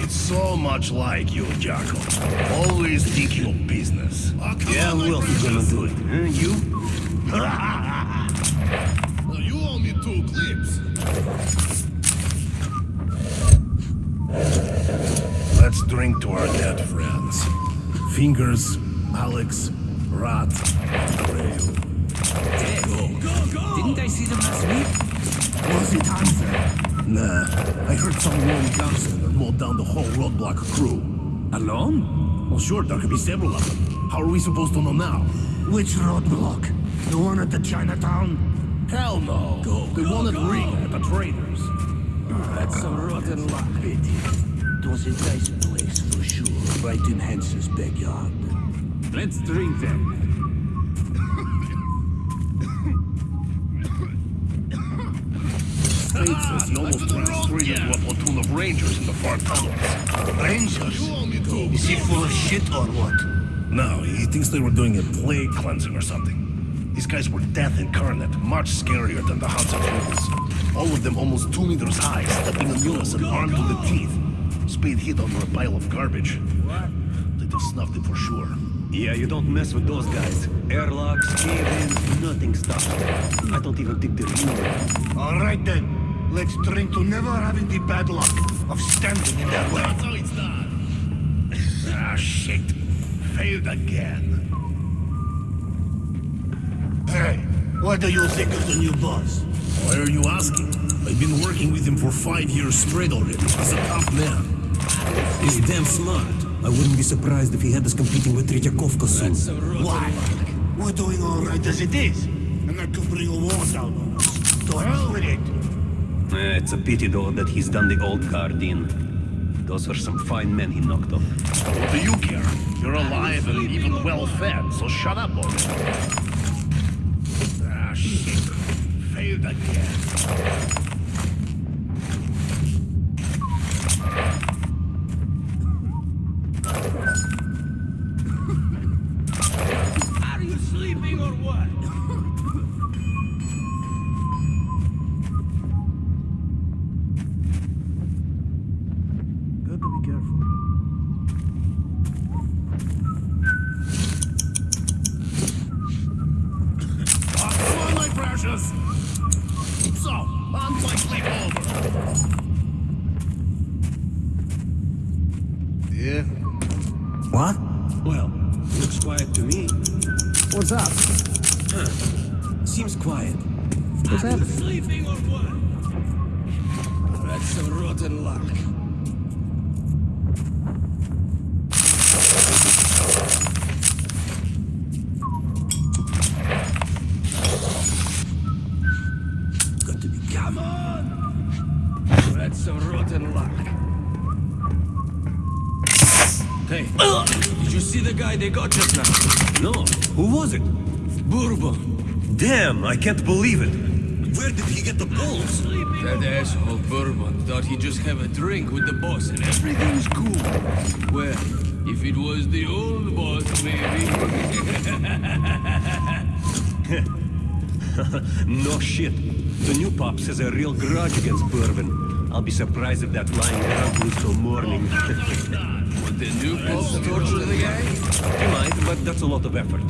It's so much like you, Jocko. Always thinking of business. Yeah, who else is gonna do it? Huh? You? Well, [laughs] you owe me two clips. Let's drink to our dead friends. Fingers, Alex, Rat, Rail. Didn't I see them last week? Was it Hansa? Nah, I heard some lone gunster that mowed down the whole roadblock crew. Alone? Well, sure, there could be several of them. How are we supposed to know now? Which roadblock? The one at the Chinatown? Hell no. Go, the go, one at go. Riga at the Traders. That's some rotten luck. It was a nice place for sure, right in Hansa's backyard. Let's drink then. Spade says he almost ran straight into a platoon of rangers in the far tunnels. Rangers? You owe. Is he full of shit or what? No, he thinks they were doing a plague cleansing or something. These guys were death incarnate, much scarier than the Hansa troopers. All of them almost two meters high, stepping in unison, armed to the teeth. Spade hid under a pile of garbage. They just snuffed it for sure. Yeah, you don't mess with those guys. Airlocks, cave-ins, nothing stops them. I don't even think they're human. All right then. Let's drink to never having the bad luck of standing in their way. That's how it's done. [laughs] ah, shit. Failed again. Hey, what do you think of the new boss? Why are you asking? I've been working with him for five years straight already. He's a tough man. He's damn smart. I wouldn't be surprised if he had us competing with Tretyakovka soon. Why? We're doing all right as it is. And that could bring a war down on us. To hell with it. Eh, it's a pity, though, that he's done the old guard in. Those were some fine men he knocked off. What do you care? You're alive and even well fed, so shut up already. Ah, shit. Failed again. I can't believe it. Where did he get the balls? That asshole Bourbon thought he'd just have a drink with the boss and everything's cool. Well, if it was the old boss, maybe. [laughs] no shit. The new pops has a real grudge against Bourbon. I'll be surprised if that lying around goes till morning. Oh, Would the new [laughs] pops torture the guy? he might, but that's a lot of effort.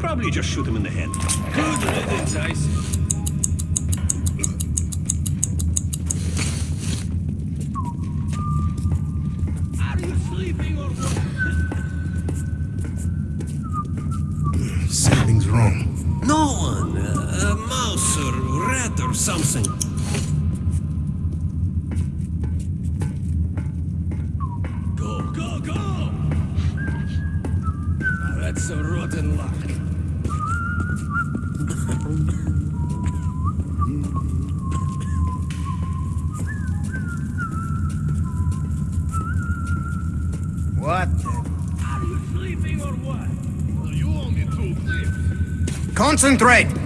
Probably just shoot him in the head. Good riddance, I. Concentrate!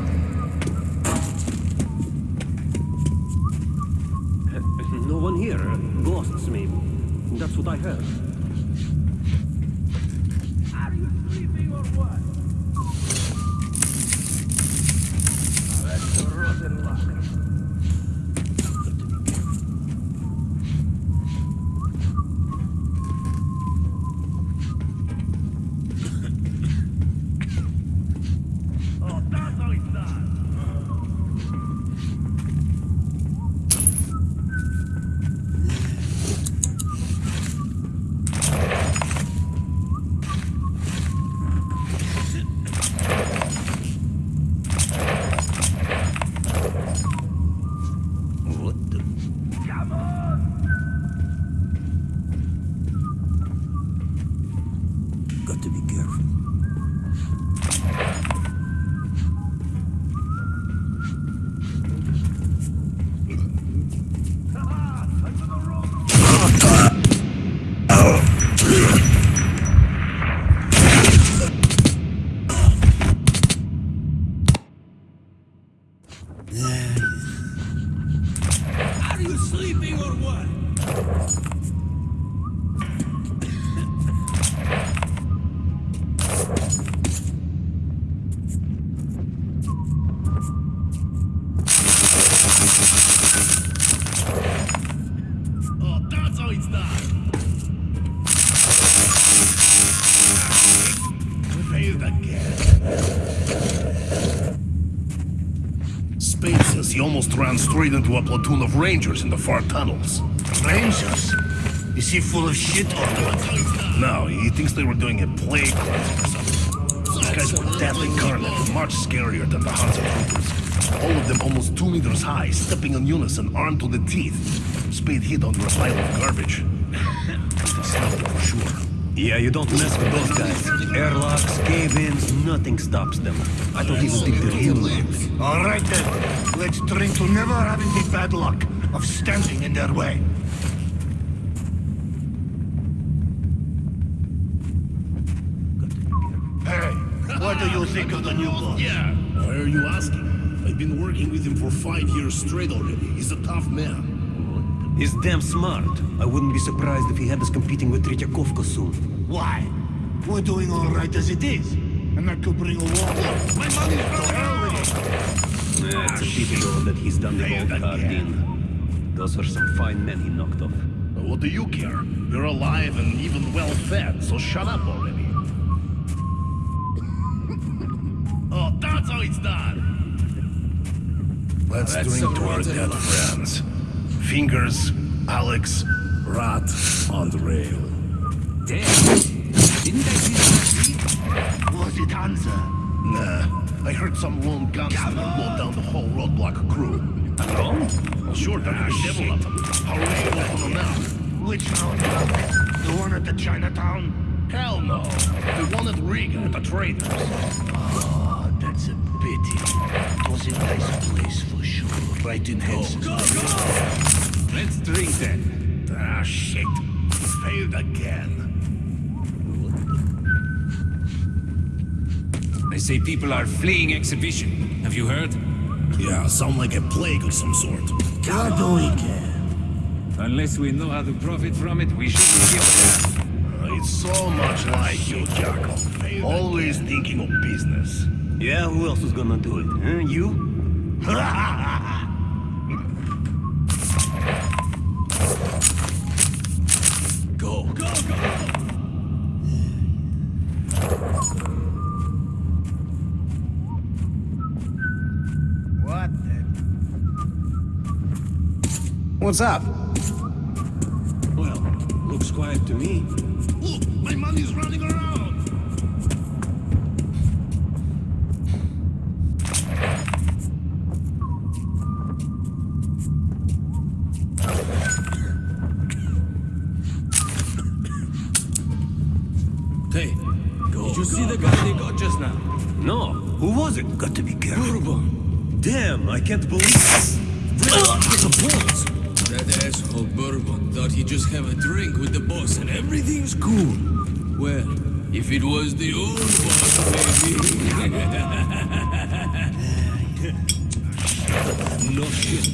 Almost ran straight into a platoon of rangers in the far tunnels. Rangers? Is he full of shit or what? No, he thinks they were doing a plague cleansing or something. These guys were deadly carnage, much scarier than the Hansa troopers. All of them almost two meters high, stepping in unison, armed to the teeth. Spade hit under a pile of garbage. They smelled it for sure. Yeah, you don't mess with those guys. Airlocks, cave-ins, nothing stops them. I don't even think they're human. All right then. Let's drink to never having the bad luck of standing in their way. Hey, what do you think of the new boss? Yeah. Why are you asking? I've been working with him for five years straight already. He's a tough man. He's damn smart. I wouldn't be surprised if he had us competing with Tretyakovka soon. Why? We're doing all right as it is. And that could bring a war. My money's to hell with it. Eh, It's a pity though that he's done the old card in. Those are some fine men he knocked off. What do you care? You're alive and even well fed, so shut up already. [laughs] oh, that's how it's done. Let's That's drink some to our dead luck. friends. Fingers, Alex, Rat on the rail. Was it Hansa? Nah, I heard some lone gunslinger blow down the whole roadblock crew. Oh? Alone? Sure, there are several of them. How are we gonna open them now? Which one? The one at the Chinatown? Hell no. The one at Riga at the traders. Oh, that's a pity. It was a nice place for sure. Right in Hansa's Let's drink then. Ah, shit. Failed again. They say people are fleeing exhibition. Have you heard? Yeah, sound like a plague of some sort. God do we care. Unless we know how to profit from it, we shouldn't give a. Uh, It's so much like you, Jacob. Always thinking of business. Yeah, who else is gonna do it? Huh? You? [laughs] Go, go, go! What the? What's up? Well, looks quiet to me. Look, my money's running around. Hey, did you see the guy they got just now? No, who was it? Got to be careful. Bourbon. Damn, I can't believe thought he'd just have a drink with the boss and everything's cool. Well, if it was the old boss, maybe. [laughs] No shit.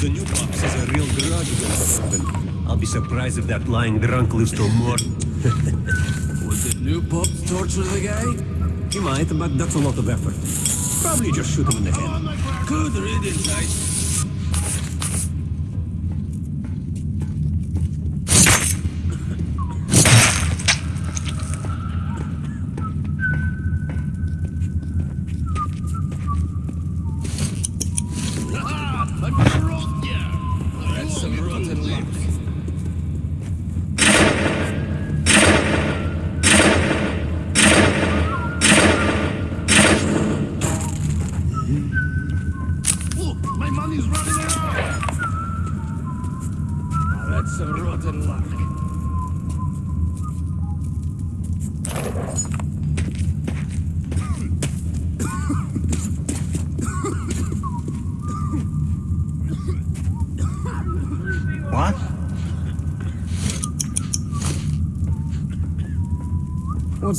The new pops is a real grudge I'll be surprised if that lying drunk lives till more. [laughs] Was the new pop torture the guy? He might, but that's a lot of effort. Probably just shoot him in the head. Good riddance, I...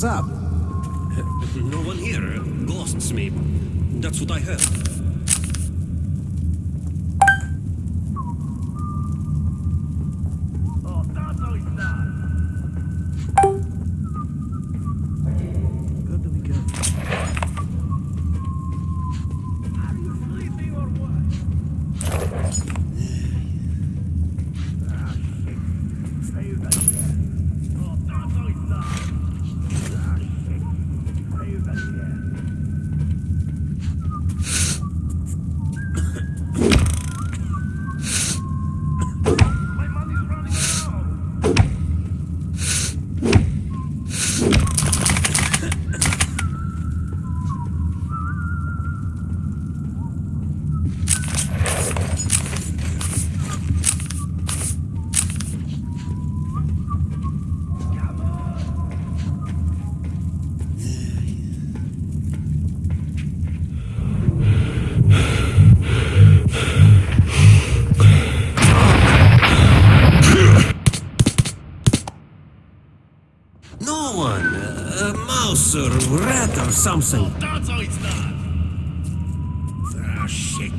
up? Something. That's how it's done. Ah, shit.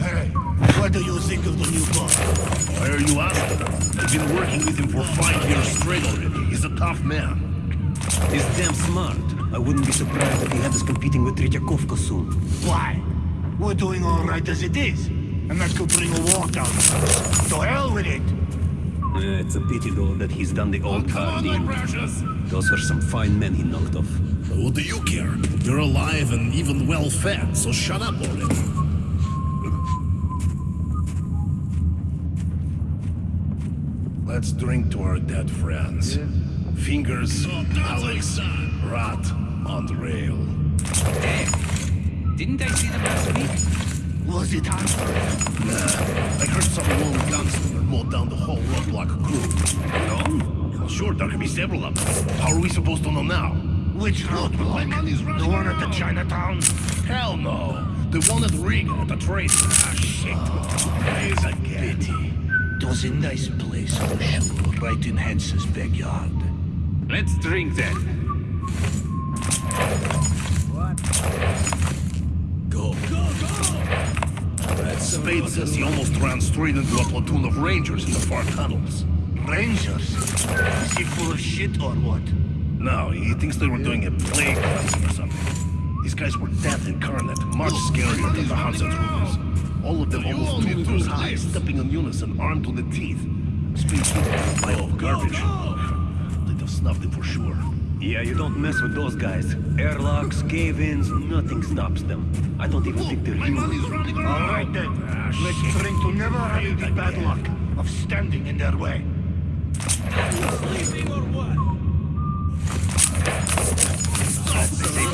Hey, what do you think of the new boss? Why are you asking? I've been working with him for five years straight already. He's a tough man. He's damn smart. I wouldn't be surprised if he had us competing with Tretyakovka soon. Why? We're doing all right as it is. And that could bring a war down. To hell with it. Eh, it's a pity, though, that he's done the old Come car deal. Those were some fine men he knocked off. What do you care? You're alive and even well fed, so shut up already. Let's drink to our dead friends. Fingers, Alex, Rat, on the rail. Didn't I see them last week? Was it Hanford? Nah, I heard some lone gunslinger mowed down the whole roadblock crew. No? Well, sure, there could be several of them. How are we supposed to know now? Which roadblock? The one at the Chinatown? Hell no. The one at Riga at the trace. Ah, shit. Please again. Pity. It was a nice place for sure, right in Hansa's backyard. Let's drink then. Go. Go, go! Spade says he almost ran straight into a platoon of rangers in the far tunnels. Rangers? Is he full of shit or what? No, he thinks they were doing a plague or something. These guys were death incarnate, much scarier than the Hansa troopers. All of them almost two meters high, stepping in unison, armed to the teeth. Space Troopers like Oh, garbage. They'd have snuffed it for sure. Yeah, you don't mess with those guys. Airlocks, cave-ins, nothing stops them. I don't even think they're My human. money's running around. All right then. Ah, Let's drink to never having the bad luck of standing in their way. They say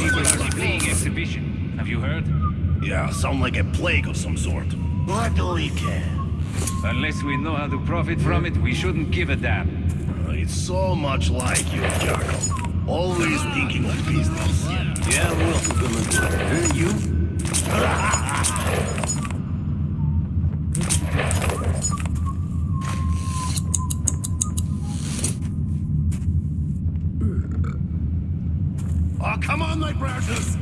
people are fleeing exhibition. Have you heard? Yeah, sound like a plague of some sort. What do we care? Unless we know how to profit from it, we shouldn't give a damn. Uh, It's so much like you, Jacob. Always thinking of business. Yeah, what else we gonna do? Uh, you? Oh, come on, my precious!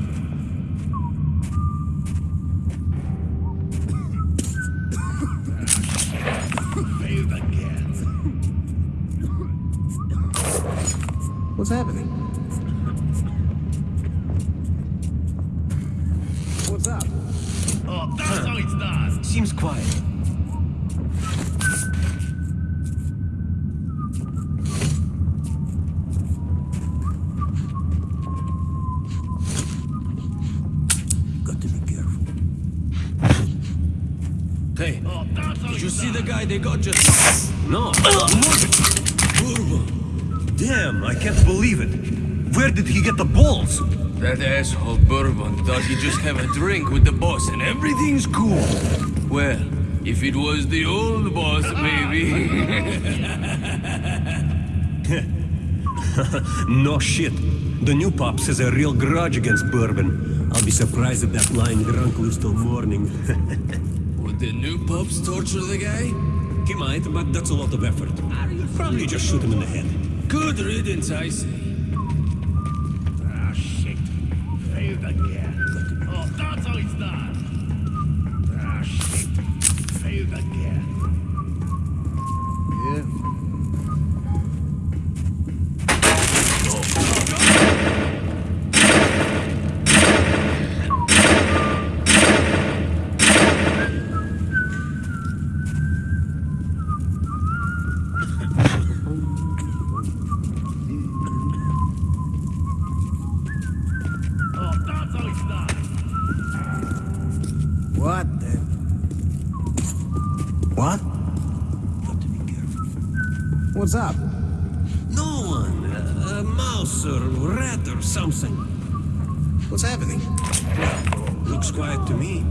It was the old boss, maybe. [laughs] No shit. The new pops has a real grudge against Bourbon. I'll be surprised if that lying drunk lives till morning. [laughs] Would the new Pops torture the guy? he might, but that's a lot of effort. Probably just shoot him in the head. Good riddance, I say. Ah, shit. Failed again. Oh, that's how it's done. Ah, shit. Failed again. Oh, that's how it's done. What the? What? Got to be careful. What's up? No one. A, a mouse or rat or something. What's happening? Looks quiet to me.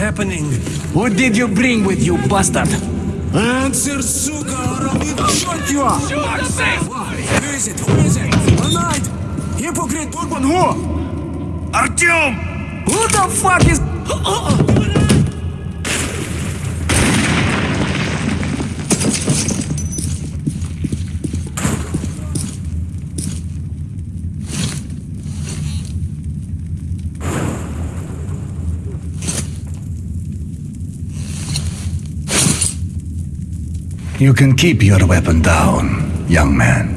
Happening? What did you bring with you, bastard? Answer, suka, or I'll even shoot you! Who is it? Who is it? Tonight! Hypocrite Bourbon who? Artyom! Who the fuck is... Uh, uh, uh, You can keep your weapon down, young man.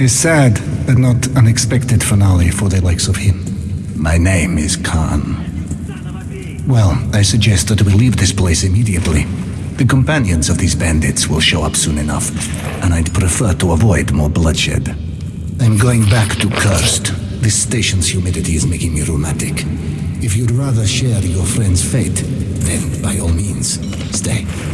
A sad but not unexpected finale for the likes of him. My name is Khan. Well, I suggest that we leave this place immediately. The companions of these bandits will show up soon enough, and I'd prefer to avoid more bloodshed. I'm going back to Cursed. This station's humidity is making me rheumatic. If you'd rather share your friend's fate, then by all means, stay.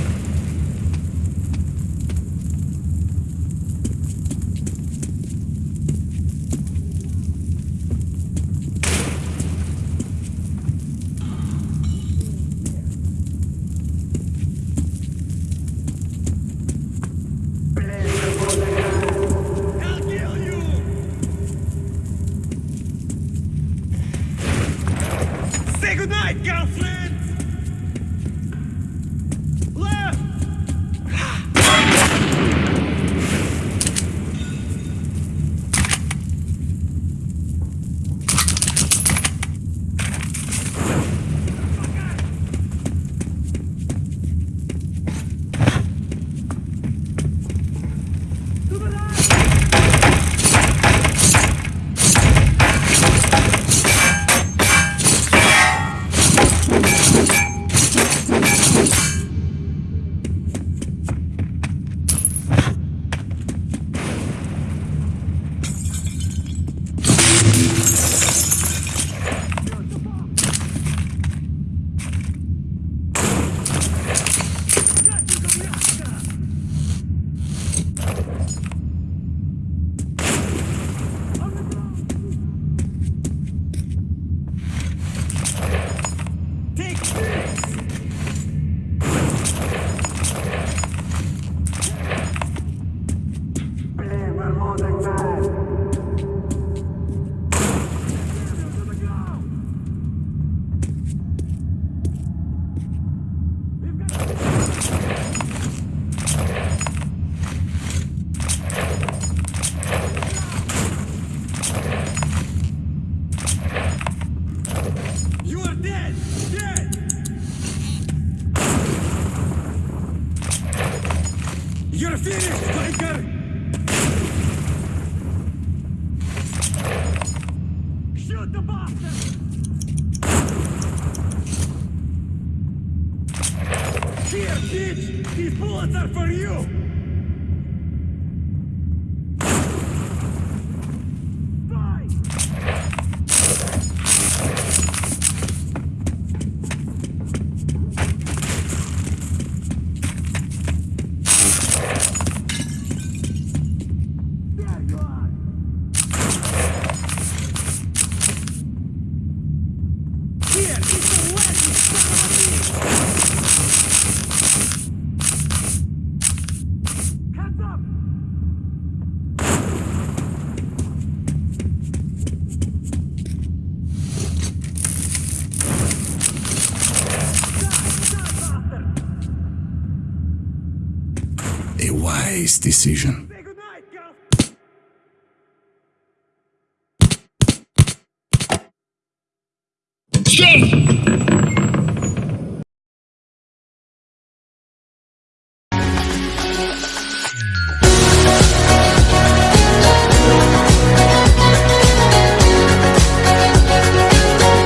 Decision.